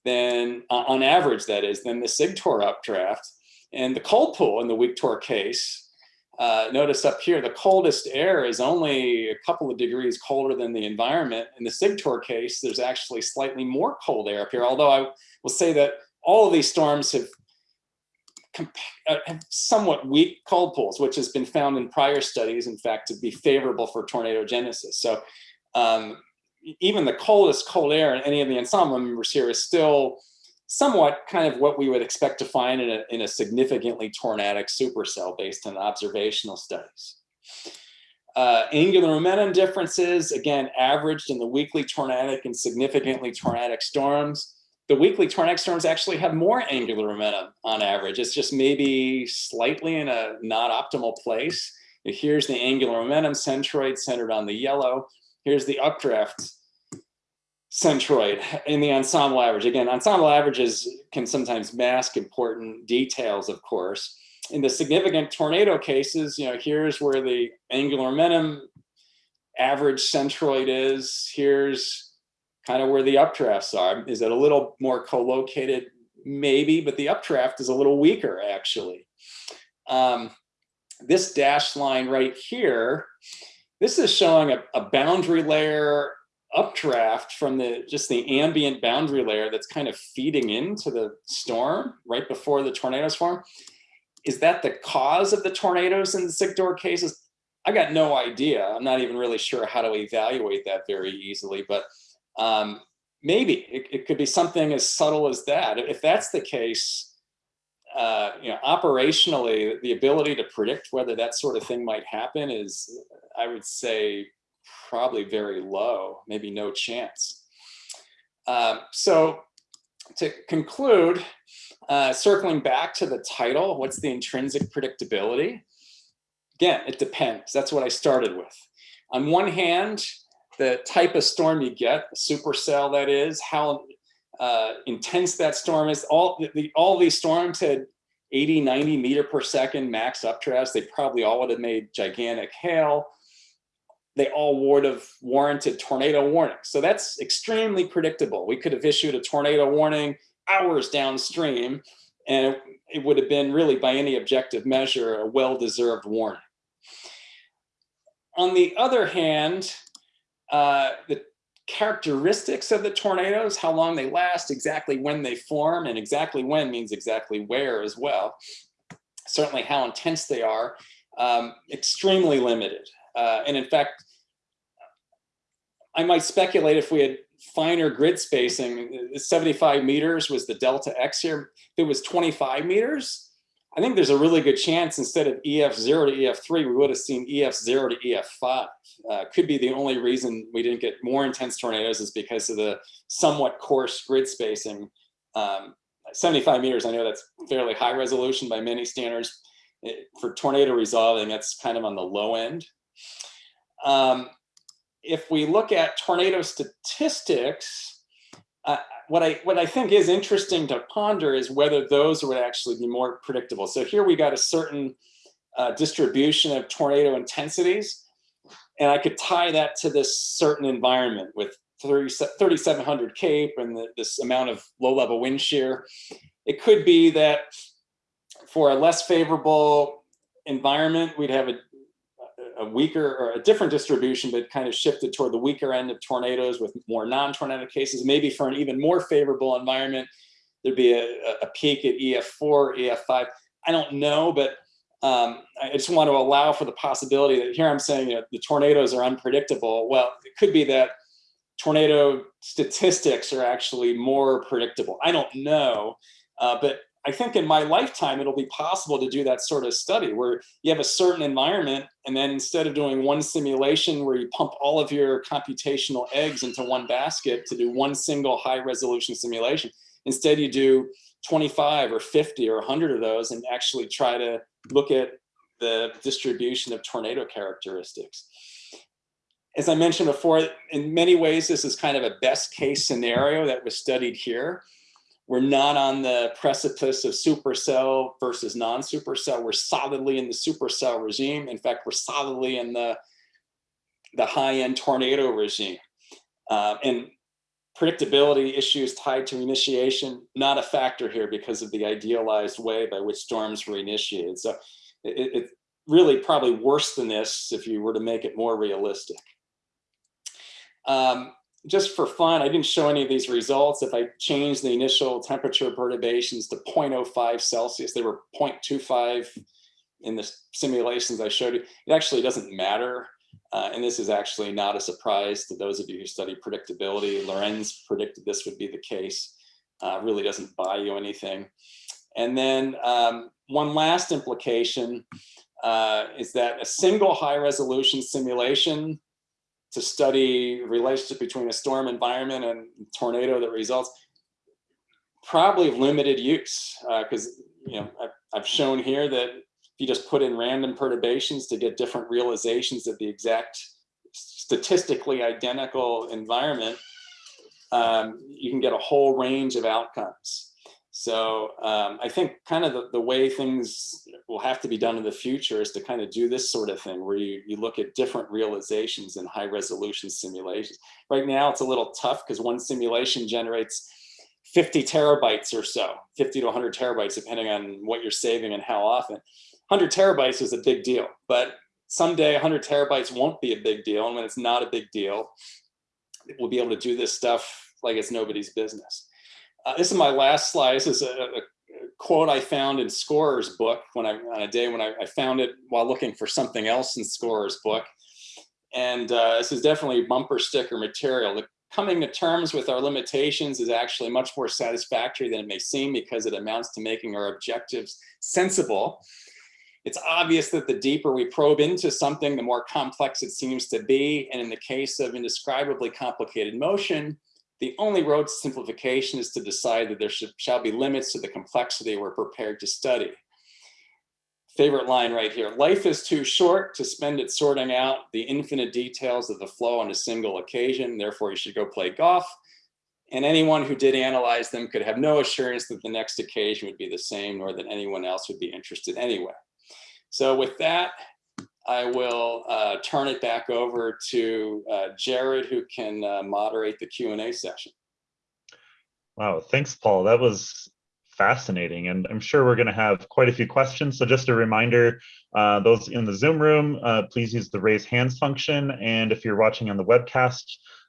than, uh, on average that is, than the SIGTOR updraft. And the cold pool in the weak tor case, uh, notice up here, the coldest air is only a couple of degrees colder than the environment. In the SIGTOR case, there's actually slightly more cold air up here, although I will say that all of these storms have uh, somewhat weak cold pools, which has been found in prior studies, in fact, to be favorable for tornado genesis. So um, even the coldest cold air in any of the ensemble members here is still somewhat kind of what we would expect to find in a, in a significantly tornadic supercell based on observational studies. Uh, angular momentum differences, again, averaged in the weakly tornadic and significantly tornadic storms the weakly tornadic storms actually have more angular momentum on average. It's just maybe slightly in a not optimal place. Here's the angular momentum centroid centered on the yellow. Here's the updraft centroid in the ensemble average. Again, ensemble averages can sometimes mask important details, of course. In the significant tornado cases, you know, here's where the angular momentum average centroid is. Here's kind of where the updrafts are. Is it a little more co-located? Maybe, but the updraft is a little weaker actually. Um, this dashed line right here, this is showing a, a boundary layer updraft from the just the ambient boundary layer that's kind of feeding into the storm right before the tornadoes form. Is that the cause of the tornadoes in the SIGTOR cases? I got no idea. I'm not even really sure how to evaluate that very easily, but um, maybe it, it, could be something as subtle as that. If that's the case, uh, you know, operationally, the ability to predict whether that sort of thing might happen is, I would say, probably very low, maybe no chance. Um, so to conclude, uh, circling back to the title, what's the intrinsic predictability? Again, it depends. That's what I started with. On one hand, the type of storm you get, the supercell that is, how uh, intense that storm is. All the, all these storms had 80, 90 meter per second max updrafts. They probably all would have made gigantic hail. They all would have warranted tornado warnings. So that's extremely predictable. We could have issued a tornado warning hours downstream and it would have been really by any objective measure a well-deserved warning. On the other hand, uh, the characteristics of the tornadoes, how long they last, exactly when they form, and exactly when means exactly where as well. Certainly how intense they are, um, extremely limited. Uh, and in fact, I might speculate if we had finer grid spacing, 75 meters was the delta X here. It was 25 meters, I think there's a really good chance instead of EF0 to EF3, we would have seen EF0 to EF5. Uh, could be the only reason we didn't get more intense tornadoes is because of the somewhat coarse grid spacing. Um, 75 meters, I know that's fairly high resolution by many standards. It, for tornado resolving, that's kind of on the low end. Um, if we look at tornado statistics, what I what I think is interesting to ponder is whether those would actually be more predictable. So here we got a certain uh, distribution of tornado intensities, and I could tie that to this certain environment with 3,700 CAPE and the, this amount of low-level wind shear. It could be that for a less favorable environment, we'd have a a weaker or a different distribution, but kind of shifted toward the weaker end of tornadoes with more non-tornadic cases. Maybe for an even more favorable environment, there'd be a, a peak at EF4, EF5. I don't know, but um, I just want to allow for the possibility that here I'm saying you know, the tornadoes are unpredictable. Well, it could be that tornado statistics are actually more predictable. I don't know, uh, but I think in my lifetime, it'll be possible to do that sort of study where you have a certain environment and then instead of doing one simulation where you pump all of your computational eggs into one basket to do one single high resolution simulation, instead you do 25 or 50 or 100 of those and actually try to look at the distribution of tornado characteristics. As I mentioned before, in many ways, this is kind of a best case scenario that was studied here. We're not on the precipice of supercell versus non-supercell. We're solidly in the supercell regime. In fact, we're solidly in the, the high-end tornado regime. Uh, and predictability issues tied to initiation, not a factor here because of the idealized way by which storms were initiated. So it, it really probably worse than this if you were to make it more realistic. Um, just for fun, I didn't show any of these results. If I change the initial temperature perturbations to 0.05 Celsius, they were 0.25 in the simulations I showed you. It actually doesn't matter. Uh, and this is actually not a surprise to those of you who study predictability. Lorenz predicted this would be the case. Uh, really doesn't buy you anything. And then um, one last implication uh, is that a single high resolution simulation to study relationship between a storm environment and tornado that results probably limited use because uh, you know I've, I've shown here that if you just put in random perturbations to get different realizations of the exact statistically identical environment, um, you can get a whole range of outcomes. So um, I think kind of the, the way things will have to be done in the future is to kind of do this sort of thing where you, you look at different realizations in high resolution simulations. Right now it's a little tough because one simulation generates 50 terabytes or so, 50 to 100 terabytes, depending on what you're saving and how often. 100 terabytes is a big deal, but someday 100 terabytes won't be a big deal. And when it's not a big deal, we'll be able to do this stuff like it's nobody's business. Uh, this is my last slide. This is a, a, quote I found in Scorer's book when I on a day when I, I, found it while looking for something else in Scorer's book. And uh, this is definitely bumper sticker material. The coming to terms with our limitations is actually much more satisfactory than it may seem because it amounts to making our objectives sensible it's obvious that the deeper we probe into something, the more complex it seems to be. And in the case of indescribably complicated motion, the only road to simplification is to decide that there should, shall be limits to the complexity we're prepared to study. Favorite line right here, life is too short to spend it sorting out the infinite details of the flow on a single occasion, therefore you should go play golf. And anyone who did analyze them could have no assurance that the next occasion would be the same, nor that anyone else would be interested anyway. So with that, I will uh, turn it back over to uh, Jared, who can uh, moderate the Q&A session. Wow, thanks, Paul. That was fascinating. And I'm sure we're going to have quite a few questions. So just a reminder, uh, those in the Zoom room, uh, please use the raise hands function. And if you're watching on the webcast,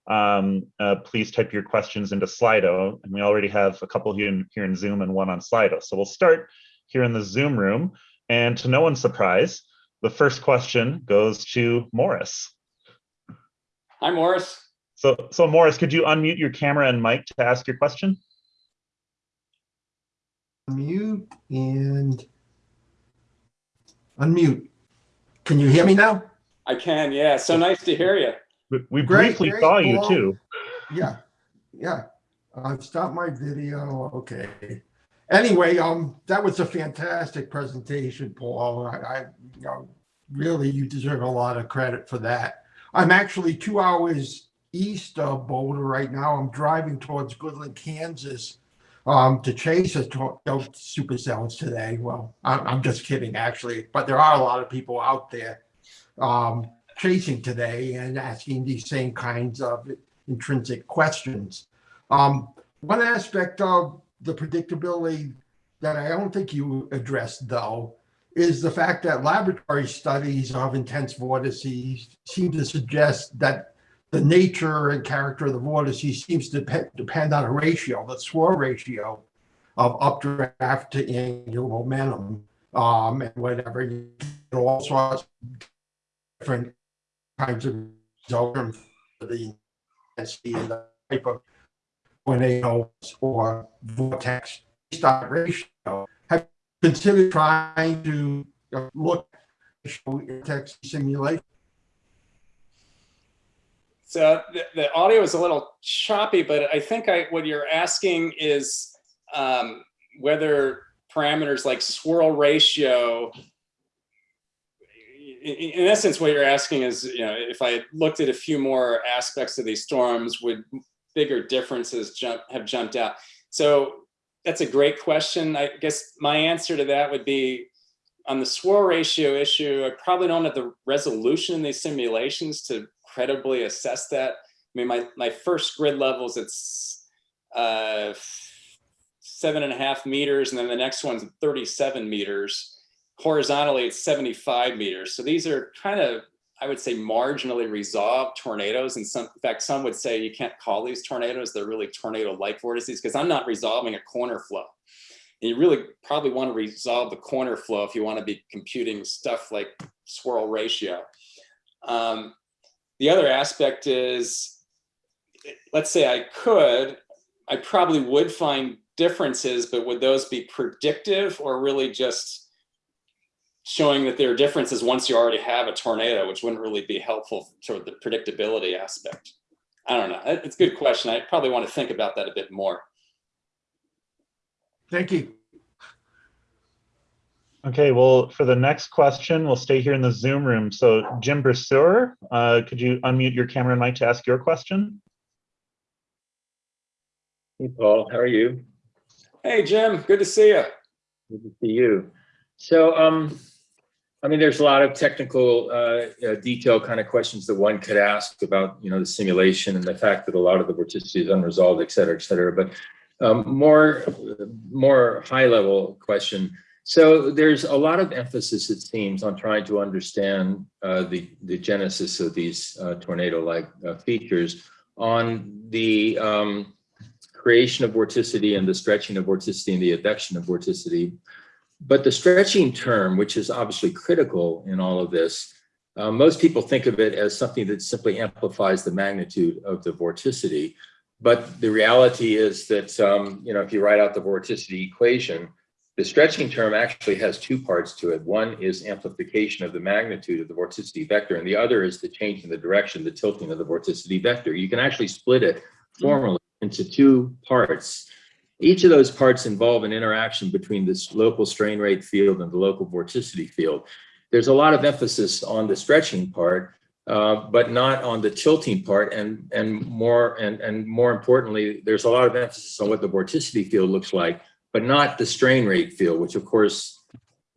um, uh, please type your questions into Slido. And we already have a couple here in, here in Zoom and one on Slido. So we'll start here in the Zoom room. And to no one's surprise, the first question goes to Morris. Hi, Morris. So, so Morris, could you unmute your camera and mic to ask your question? Mute and unmute. Can you hear me now? I can, yeah. So nice to hear you. We, we briefly great, saw you too. Yeah, yeah. I've stopped my video. Okay anyway, um, that was a fantastic presentation, Paul. I, I you know, really, you deserve a lot of credit for that. I'm actually two hours east of Boulder right now. I'm driving towards Goodland, Kansas, um, to chase a to supercells today. Well, I'm, I'm, just kidding, actually, but there are a lot of people out there um, chasing today and asking these same kinds of intrinsic questions. Um, one aspect of the predictability that I don't think you addressed, though, is the fact that laboratory studies of intense vortices seem to suggest that the nature and character of the vortices seems to depend, depend on a ratio, the swirl ratio of updraft to angular momentum um, and whatever. You all sorts of different kinds of results the intensity and the type of tornadoes or vortex start ratio. Have considered trying to look at vortex simulation? So the, the, audio is a little choppy, but I think I, what you're asking is um, whether parameters like swirl ratio, in, in essence, what you're asking is, you know, if I looked at a few more aspects of these storms, would bigger differences jump, have jumped out? So that's a great question. I guess my answer to that would be on the swirl ratio issue, I probably don't have the resolution in these simulations to credibly assess that. I mean, my, my first grid levels, it's uh, seven and a half meters, and then the next one's 37 meters. Horizontally, it's 75 meters. So these are kind of, I would say, marginally resolved tornadoes. And some, in fact, some would say you can't call these tornadoes. They're really tornado-like vortices because I'm not resolving a corner flow. And you really probably want to resolve the corner flow if you want to be computing stuff like swirl ratio. Um, the other aspect is, let's say I could, I probably would find differences, but would those be predictive or really just showing that there are differences once you already have a tornado, which wouldn't really be helpful to the predictability aspect? I don't know. It's a good question. I probably want to think about that a bit more. Thank you. Okay, well, for the next question, we'll stay here in the Zoom room. So Jim Brasseur, uh, could you unmute your camera and mic to ask your question? Hey, Paul, how are you? Hey, Jim, good to see you. Good to see you. So, um, I mean, there's a lot of technical, uh, uh, detail kind of questions that one could ask about, you know, the simulation and the fact that a lot of the vorticity is unresolved, et cetera, et cetera. But um, more, more high level question. So there's a lot of emphasis, it seems, on trying to understand uh, the, the genesis of these uh, tornado-like uh, features on the um, creation of vorticity and the stretching of vorticity and the advection of vorticity. But the stretching term, which is obviously critical in all of this, uh, most people think of it as something that simply amplifies the magnitude of the vorticity. But the reality is that, um, you know, if you write out the vorticity equation, the stretching term actually has two parts to it. One is amplification of the magnitude of the vorticity vector, and the other is the change in the direction, the tilting of the vorticity vector. You can actually split it formally into two parts. Each of those parts involve an interaction between this local strain rate field and the local vorticity field. There's a lot of emphasis on the stretching part, uh, but not on the tilting part. And, and, more, and, and more importantly, there's a lot of emphasis on what the vorticity field looks like, but not the strain rate field, which of course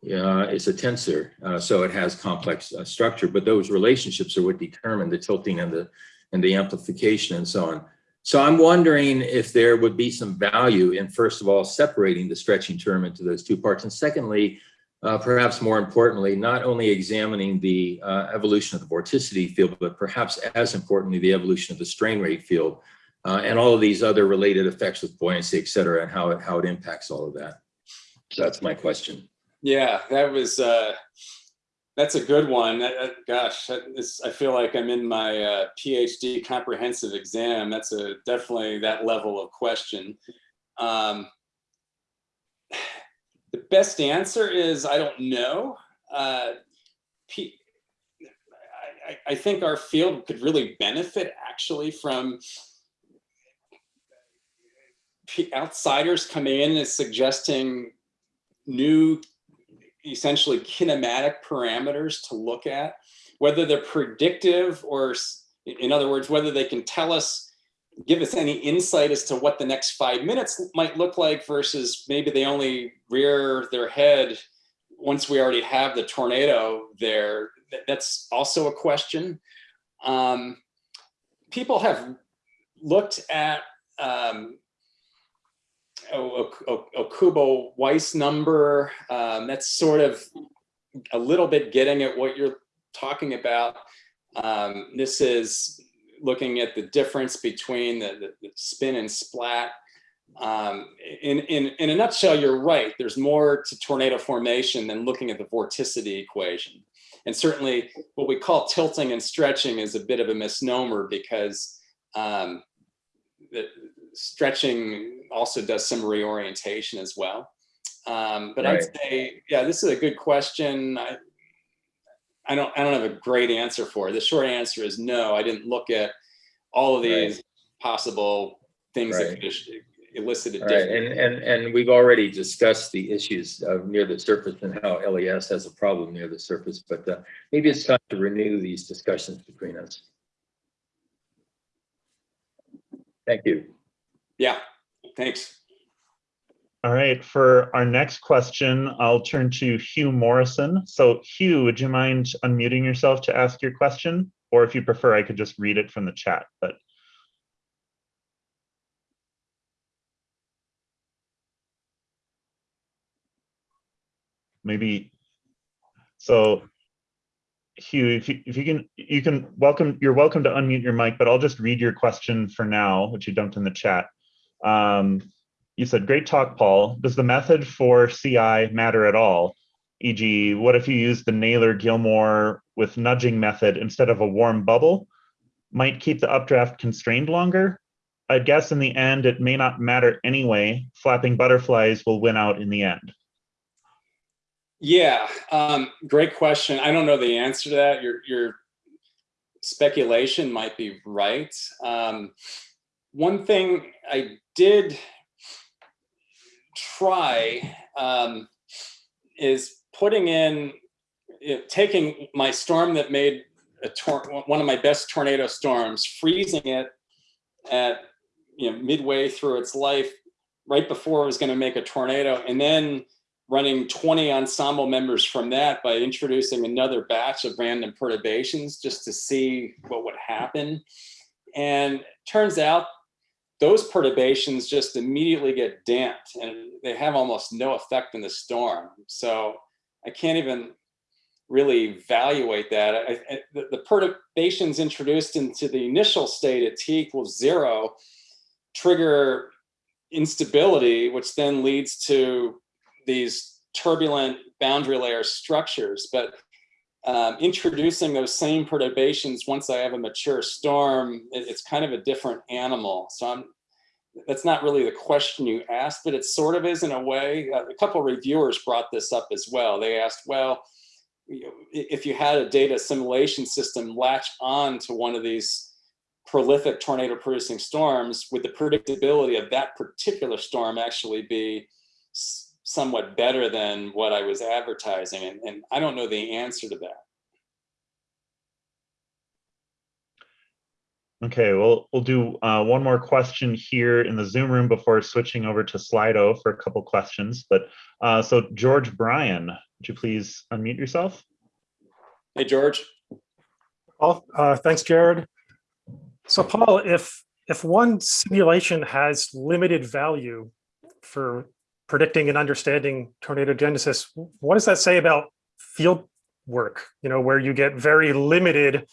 uh, is a tensor. Uh, so it has complex uh, structure, but those relationships are what determine the tilting and the, and the amplification and so on. So I'm wondering if there would be some value in, first of all, separating the stretching term into those two parts. And secondly, uh, perhaps more importantly, not only examining the uh, evolution of the vorticity field, but perhaps as importantly, the evolution of the strain rate field uh, and all of these other related effects with buoyancy, et cetera, and how it, how it impacts all of that. So that's my question. Yeah, that was, uh, that's a good one. That, gosh, that is, I feel like I'm in my uh, PhD comprehensive exam. That's a definitely that level of question. Um, the best answer is I don't know. Uh, P I, I think our field could really benefit actually from outsiders coming in and suggesting new essentially kinematic parameters to look at, whether they're predictive or, in other words, whether they can tell us, give us any insight as to what the next five minutes might look like versus maybe they only rear their head once we already have the tornado there. That's also a question. Um, people have looked at um, Okubo Weiss number. Um, that's sort of a little bit getting at what you're talking about. Um, this is looking at the difference between the, the, the spin and splat. Um, in, in, in a nutshell, you're right. There's more to tornado formation than looking at the vorticity equation. And certainly what we call tilting and stretching is a bit of a misnomer because um, stretching also does some reorientation as well. Um, but right. I'd say, yeah, this is a good question. I, I don't, I don't have a great answer for it. The short answer is no. I didn't look at all of these right. possible things right. that could elicited right. and and and we've already discussed the issues of near the surface and how LES has a problem near the surface. But uh, maybe it's time to renew these discussions between us. Thank you. Yeah, thanks. All right, for our next question, I'll turn to Hugh Morrison. So Hugh, would you mind unmuting yourself to ask your question? Or if you prefer, I could just read it from the chat, but. Maybe, so Hugh, if you, if you can, you can welcome, you're welcome to unmute your mic, but I'll just read your question for now, which you dumped in the chat. Um, you said, great talk, Paul. Does the method for CI matter at all? E.g., what if you use the Naylor-Gilmore with nudging method instead of a warm bubble? Might keep the updraft constrained longer? I guess in the end, it may not matter anyway. Flapping butterflies will win out in the end. Yeah, um, great question. I don't know the answer to that. Your, your speculation might be right. Um, one thing I did try um, is putting in, know, taking my storm that made a one of my best tornado storms, freezing it at you know midway through its life, right before it was going to make a tornado, and then running 20 ensemble members from that by introducing another batch of random perturbations just to see what would happen. And turns out those perturbations just immediately get damped and they have almost no effect in the storm. So I can't even really evaluate that. I, I, the, the perturbations introduced into the initial state at t equals zero trigger instability, which then leads to these turbulent boundary layer structures. But um, introducing those same perturbations once I have a mature storm, it, it's kind of a different animal. So I'm, that's not really the question you asked, but it sort of is in a way. Uh, a couple reviewers brought this up as well. They asked, well, if you had a data assimilation system latch on to one of these prolific tornado producing storms, would the predictability of that particular storm actually be somewhat better than what I was advertising? And, and I don't know the answer to that. Okay, well, we'll do uh, one more question here in the Zoom room before switching over to Slido for a couple questions. But uh, so George Bryan, would you please unmute yourself? Hey, George. Well, uh, thanks, Jared. So Paul, if if one simulation has limited value for predicting and understanding tornado genesis, what does that say about field work? You know, where you get very limited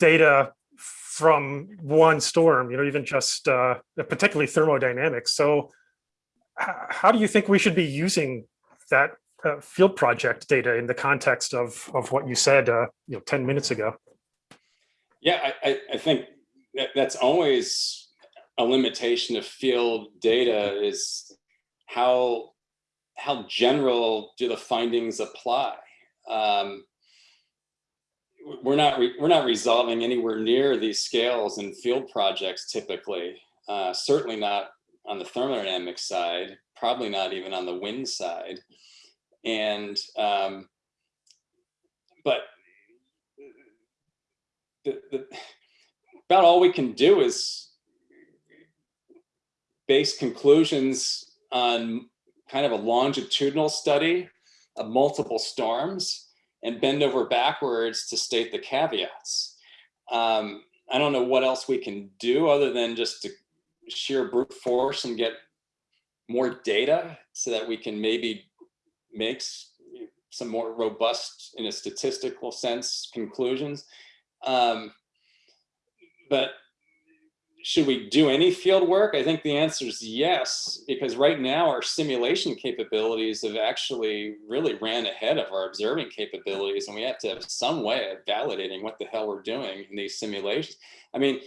data from one storm, you know, even just uh, particularly thermodynamics. So how do you think we should be using that uh, field project data in the context of, of what you said, uh, you know, 10 minutes ago? Yeah, I, I think that that's always a limitation of field data is how how general do the findings apply? Um, we're not we're not resolving anywhere near these scales in field projects typically. Uh, certainly not on the thermodynamic side. Probably not even on the wind side. And um, but the, the, about all we can do is base conclusions on kind of a longitudinal study of multiple storms and bend over backwards to state the caveats. Um, I don't know what else we can do other than just to sheer brute force and get more data so that we can maybe make some more robust in a statistical sense conclusions. Um, but should we do any field work? I think the answer is yes, because right now our simulation capabilities have actually really ran ahead of our observing capabilities and we have to have some way of validating what the hell we're doing in these simulations. I mean,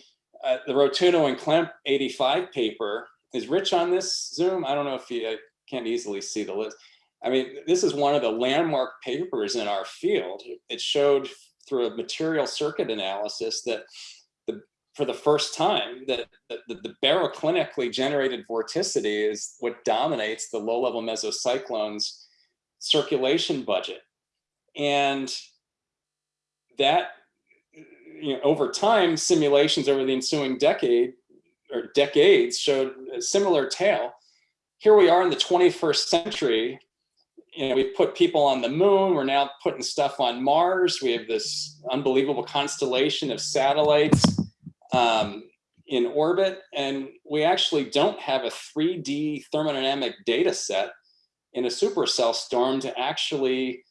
uh, the Rotunno and Klemp 85 paper, is Rich on this Zoom? I don't know if you can't easily see the list. I mean, this is one of the landmark papers in our field. It showed through a material circuit analysis that for the first time that, that the baroclinically generated vorticity is what dominates the low-level mesocyclones circulation budget. And that, you know, over time, simulations over the ensuing decade or decades showed a similar tale. Here we are in the 21st century. You know, we've put people on the moon. We're now putting stuff on Mars. We have this unbelievable constellation of satellites um, in orbit, and we actually don't have a 3D thermodynamic data set in a supercell storm to actually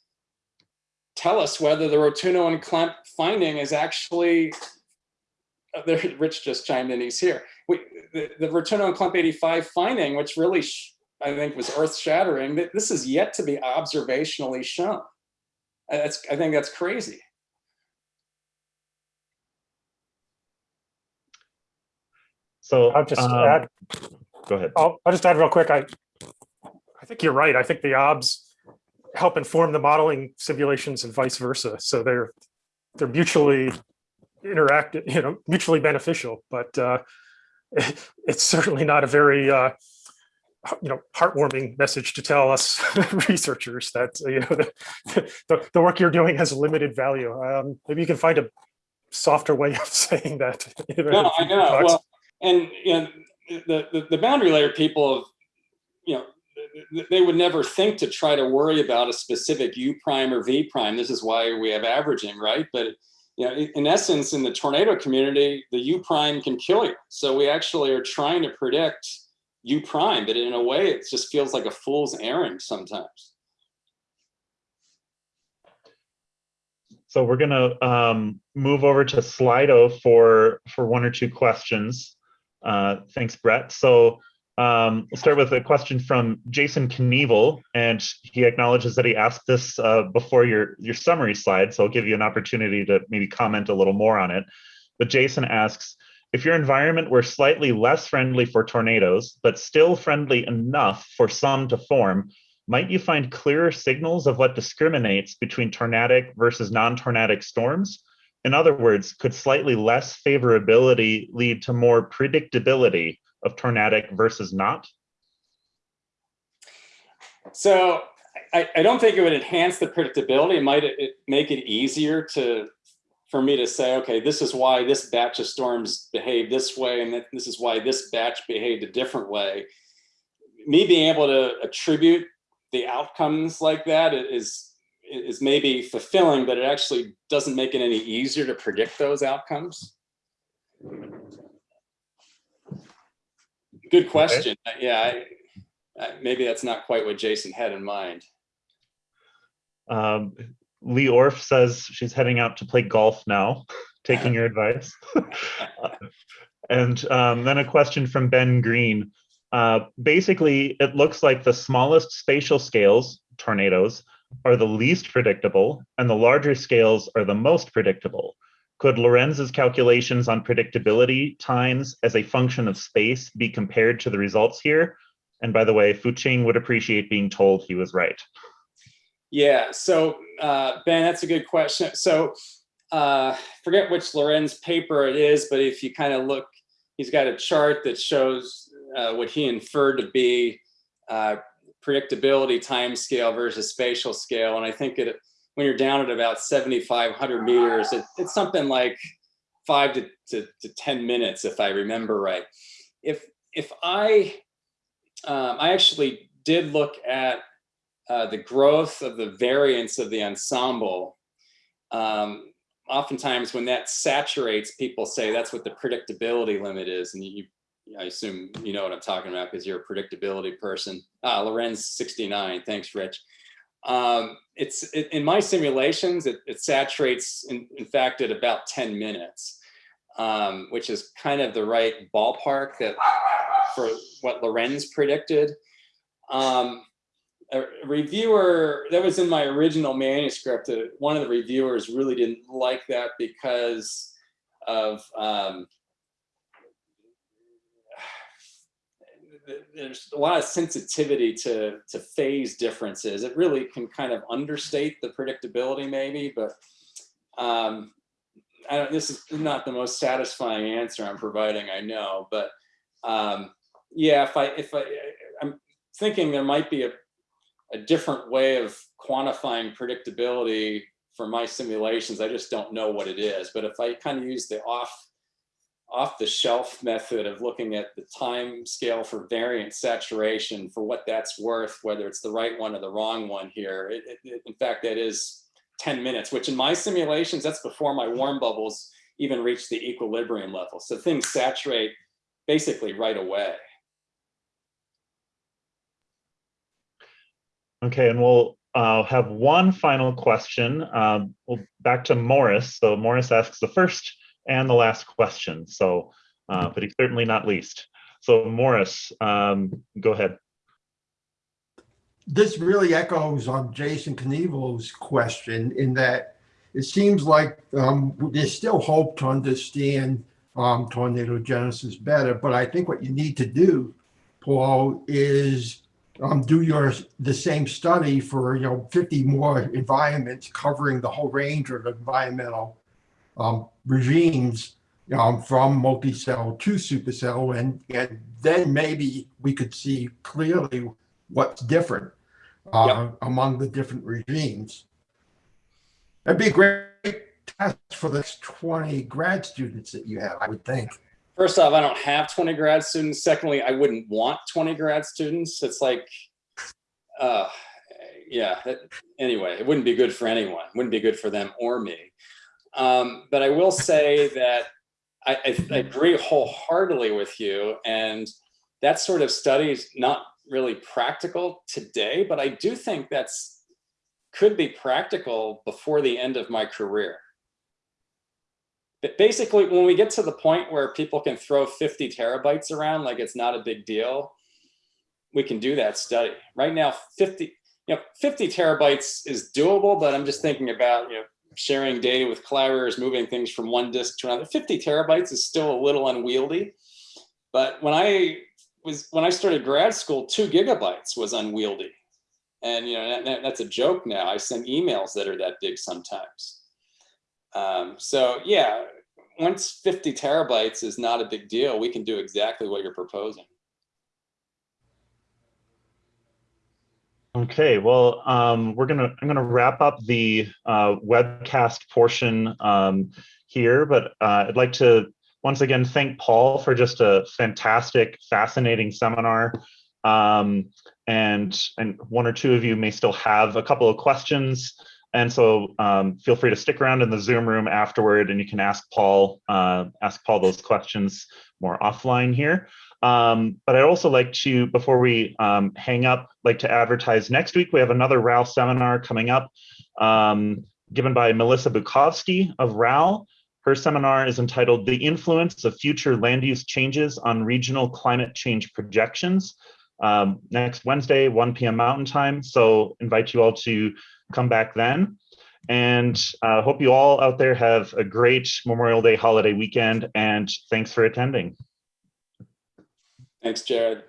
tell us whether the Rotunno and Klemp finding is actually, uh, Rich just chimed in, he's here. We, the, the Rotunno and Klemp 85 finding, which really, I think was earth shattering, that this is yet to be observationally shown. Uh, That's, I think that's crazy. So I'll just um, add, Go ahead. I'll, I'll just add real quick. I, I think you're right. I think the OBS help inform the modeling simulations and vice versa. So they're, they're mutually interactive, you know, mutually beneficial, but uh, it's certainly not a very, uh, you know, heartwarming message to tell us researchers that, you know, the, the, the work you're doing has limited value. Um, maybe you can find a softer way of saying that. No, I know. Well, and you know, the, the the boundary layer people, have, you know, they would never think to try to worry about a specific U prime or V prime. This is why we have averaging, right? But you know, in essence, in the tornado community, the U prime can kill you. So we actually are trying to predict U prime, but in a way, it just feels like a fool's errand sometimes. So we're gonna um, move over to Slido for for one or two questions. Uh, thanks, Brett. So um, we'll start with a question from Jason Knievel, and he acknowledges that he asked this uh, before your your summary slide. So I'll give you an opportunity to maybe comment a little more on it. But Jason asks, if your environment were slightly less friendly for tornadoes, but still friendly enough for some to form, might you find clearer signals of what discriminates between tornadic versus non-tornadic storms? In other words, could slightly less favorability lead to more predictability of tornadic versus not? So I, I don't think it would enhance the predictability. It might it make it easier to for me to say, okay, this is why this batch of storms behaved this way, and this is why this batch behaved a different way. Me being able to attribute the outcomes like that is is maybe fulfilling, but it actually doesn't make it any easier to predict those outcomes. Good question. Yeah, I, uh, maybe that's not quite what Jason had in mind. Um, Leigh Orf says she's heading out to play golf now, taking your advice. and um, then a question from Ben Green. Uh, basically, it looks like the smallest spatial scales, tornadoes, are the least predictable, and the larger scales are the most predictable. Could Lorenz's calculations on predictability times as a function of space be compared to the results here? And by the way, Fuqing would appreciate being told he was right. Yeah, so uh, Ben, that's a good question. So uh, forget which Lorenz paper it is, but if you kind of look, he's got a chart that shows uh, what he inferred to be uh, predictability time scale versus spatial scale. And I think it, when you're down at about 7,500 meters, it, it's something like five to, to, to 10 minutes, if I remember right. If, if I, um, I actually did look at uh, the growth of the variance of the ensemble. Um, oftentimes when that saturates, people say that's what the predictability limit is. And you, I assume you know what I'm talking about because you're a predictability person. Ah, Lorenz 69, thanks Rich. Um, it's it, in my simulations, it, it saturates in, in, fact at about 10 minutes, um, which is kind of the right ballpark that for what Lorenz predicted. Um, a reviewer that was in my original manuscript. Uh, one of the reviewers really didn't like that because of um, there's a lot of sensitivity to to phase differences. It really can kind of understate the predictability, maybe, but um, this is not the most satisfying answer I'm providing. I know, but um, yeah, if I if I I'm thinking there might be a a different way of quantifying predictability for my simulations. I just don't know what it is. But if I kind of use the off off the shelf method of looking at the time scale for variance saturation for what that's worth, whether it's the right one or the wrong one here. It, it, in fact, that is 10 minutes, which in my simulations, that's before my warm bubbles even reach the equilibrium level. So things saturate basically right away. Okay, and we'll uh, have one final question. Um, back to Morris. So Morris asks the first and the last question. So, uh, but certainly not least. So Morris, um, go ahead. This really echoes on Jason Knievel's question in that it seems like um, there's still hope to understand um, tornado genesis better. But I think what you need to do, Paul, is um, do your the same study for you know 50 more environments covering the whole range of environmental um, regimes um, from multi-cell to supercell, and and then maybe we could see clearly what's different uh, among the different regimes. That'd be a great test for the 20 grad students that you have, I would think. First off, I don't have 20 grad students. Secondly, I wouldn't want 20 grad students. It's like, uh, yeah, it- anyway, it wouldn't be good for anyone. Wouldn't be good for them or me. Um, but I will say that I, I, I agree wholeheartedly with you. And that sort of study is not really practical today, but I do think that's could be practical before the end of my career. But basically, when we get to the point where people can throw 50 terabytes around like it's not a big deal, we can do that study. Right now, 50, you know, 50 terabytes is doable, but I'm just thinking about, you know, sharing data with collaborators, moving things from one disk to another. 50 terabytes is still a little unwieldy. But when I was when I started grad school, two gigabytes was unwieldy. And you know, that, that- that's a joke now. I send emails that are that big sometimes. Um, so yeah, once 50 terabytes is not a big deal, we can do exactly what you're proposing. Okay, well, um, we're gonna, I'm gonna wrap up the uh, webcast portion um, here, but uh, I'd like to once again thank Paul for just a fantastic, fascinating seminar. Um, and and one or two of you may still have a couple of questions, and so um, feel free to stick around in the Zoom room afterward, and you can ask Paul uh, ask Paul those questions more offline here. Um, but I'd also like to, before we um, hang up, like to advertise next week, we have another RAL seminar coming up um, given by Melissa Bukovsky of RAL. Her seminar is entitled The Influence of Future Land Use Changes on Regional Climate Change Projections. Um, next Wednesday, 1 p.m. Mountain Time. So invite you all to come back then. And uh, hope you all out there have a great Memorial Day holiday weekend and thanks for attending. Thanks, Jared.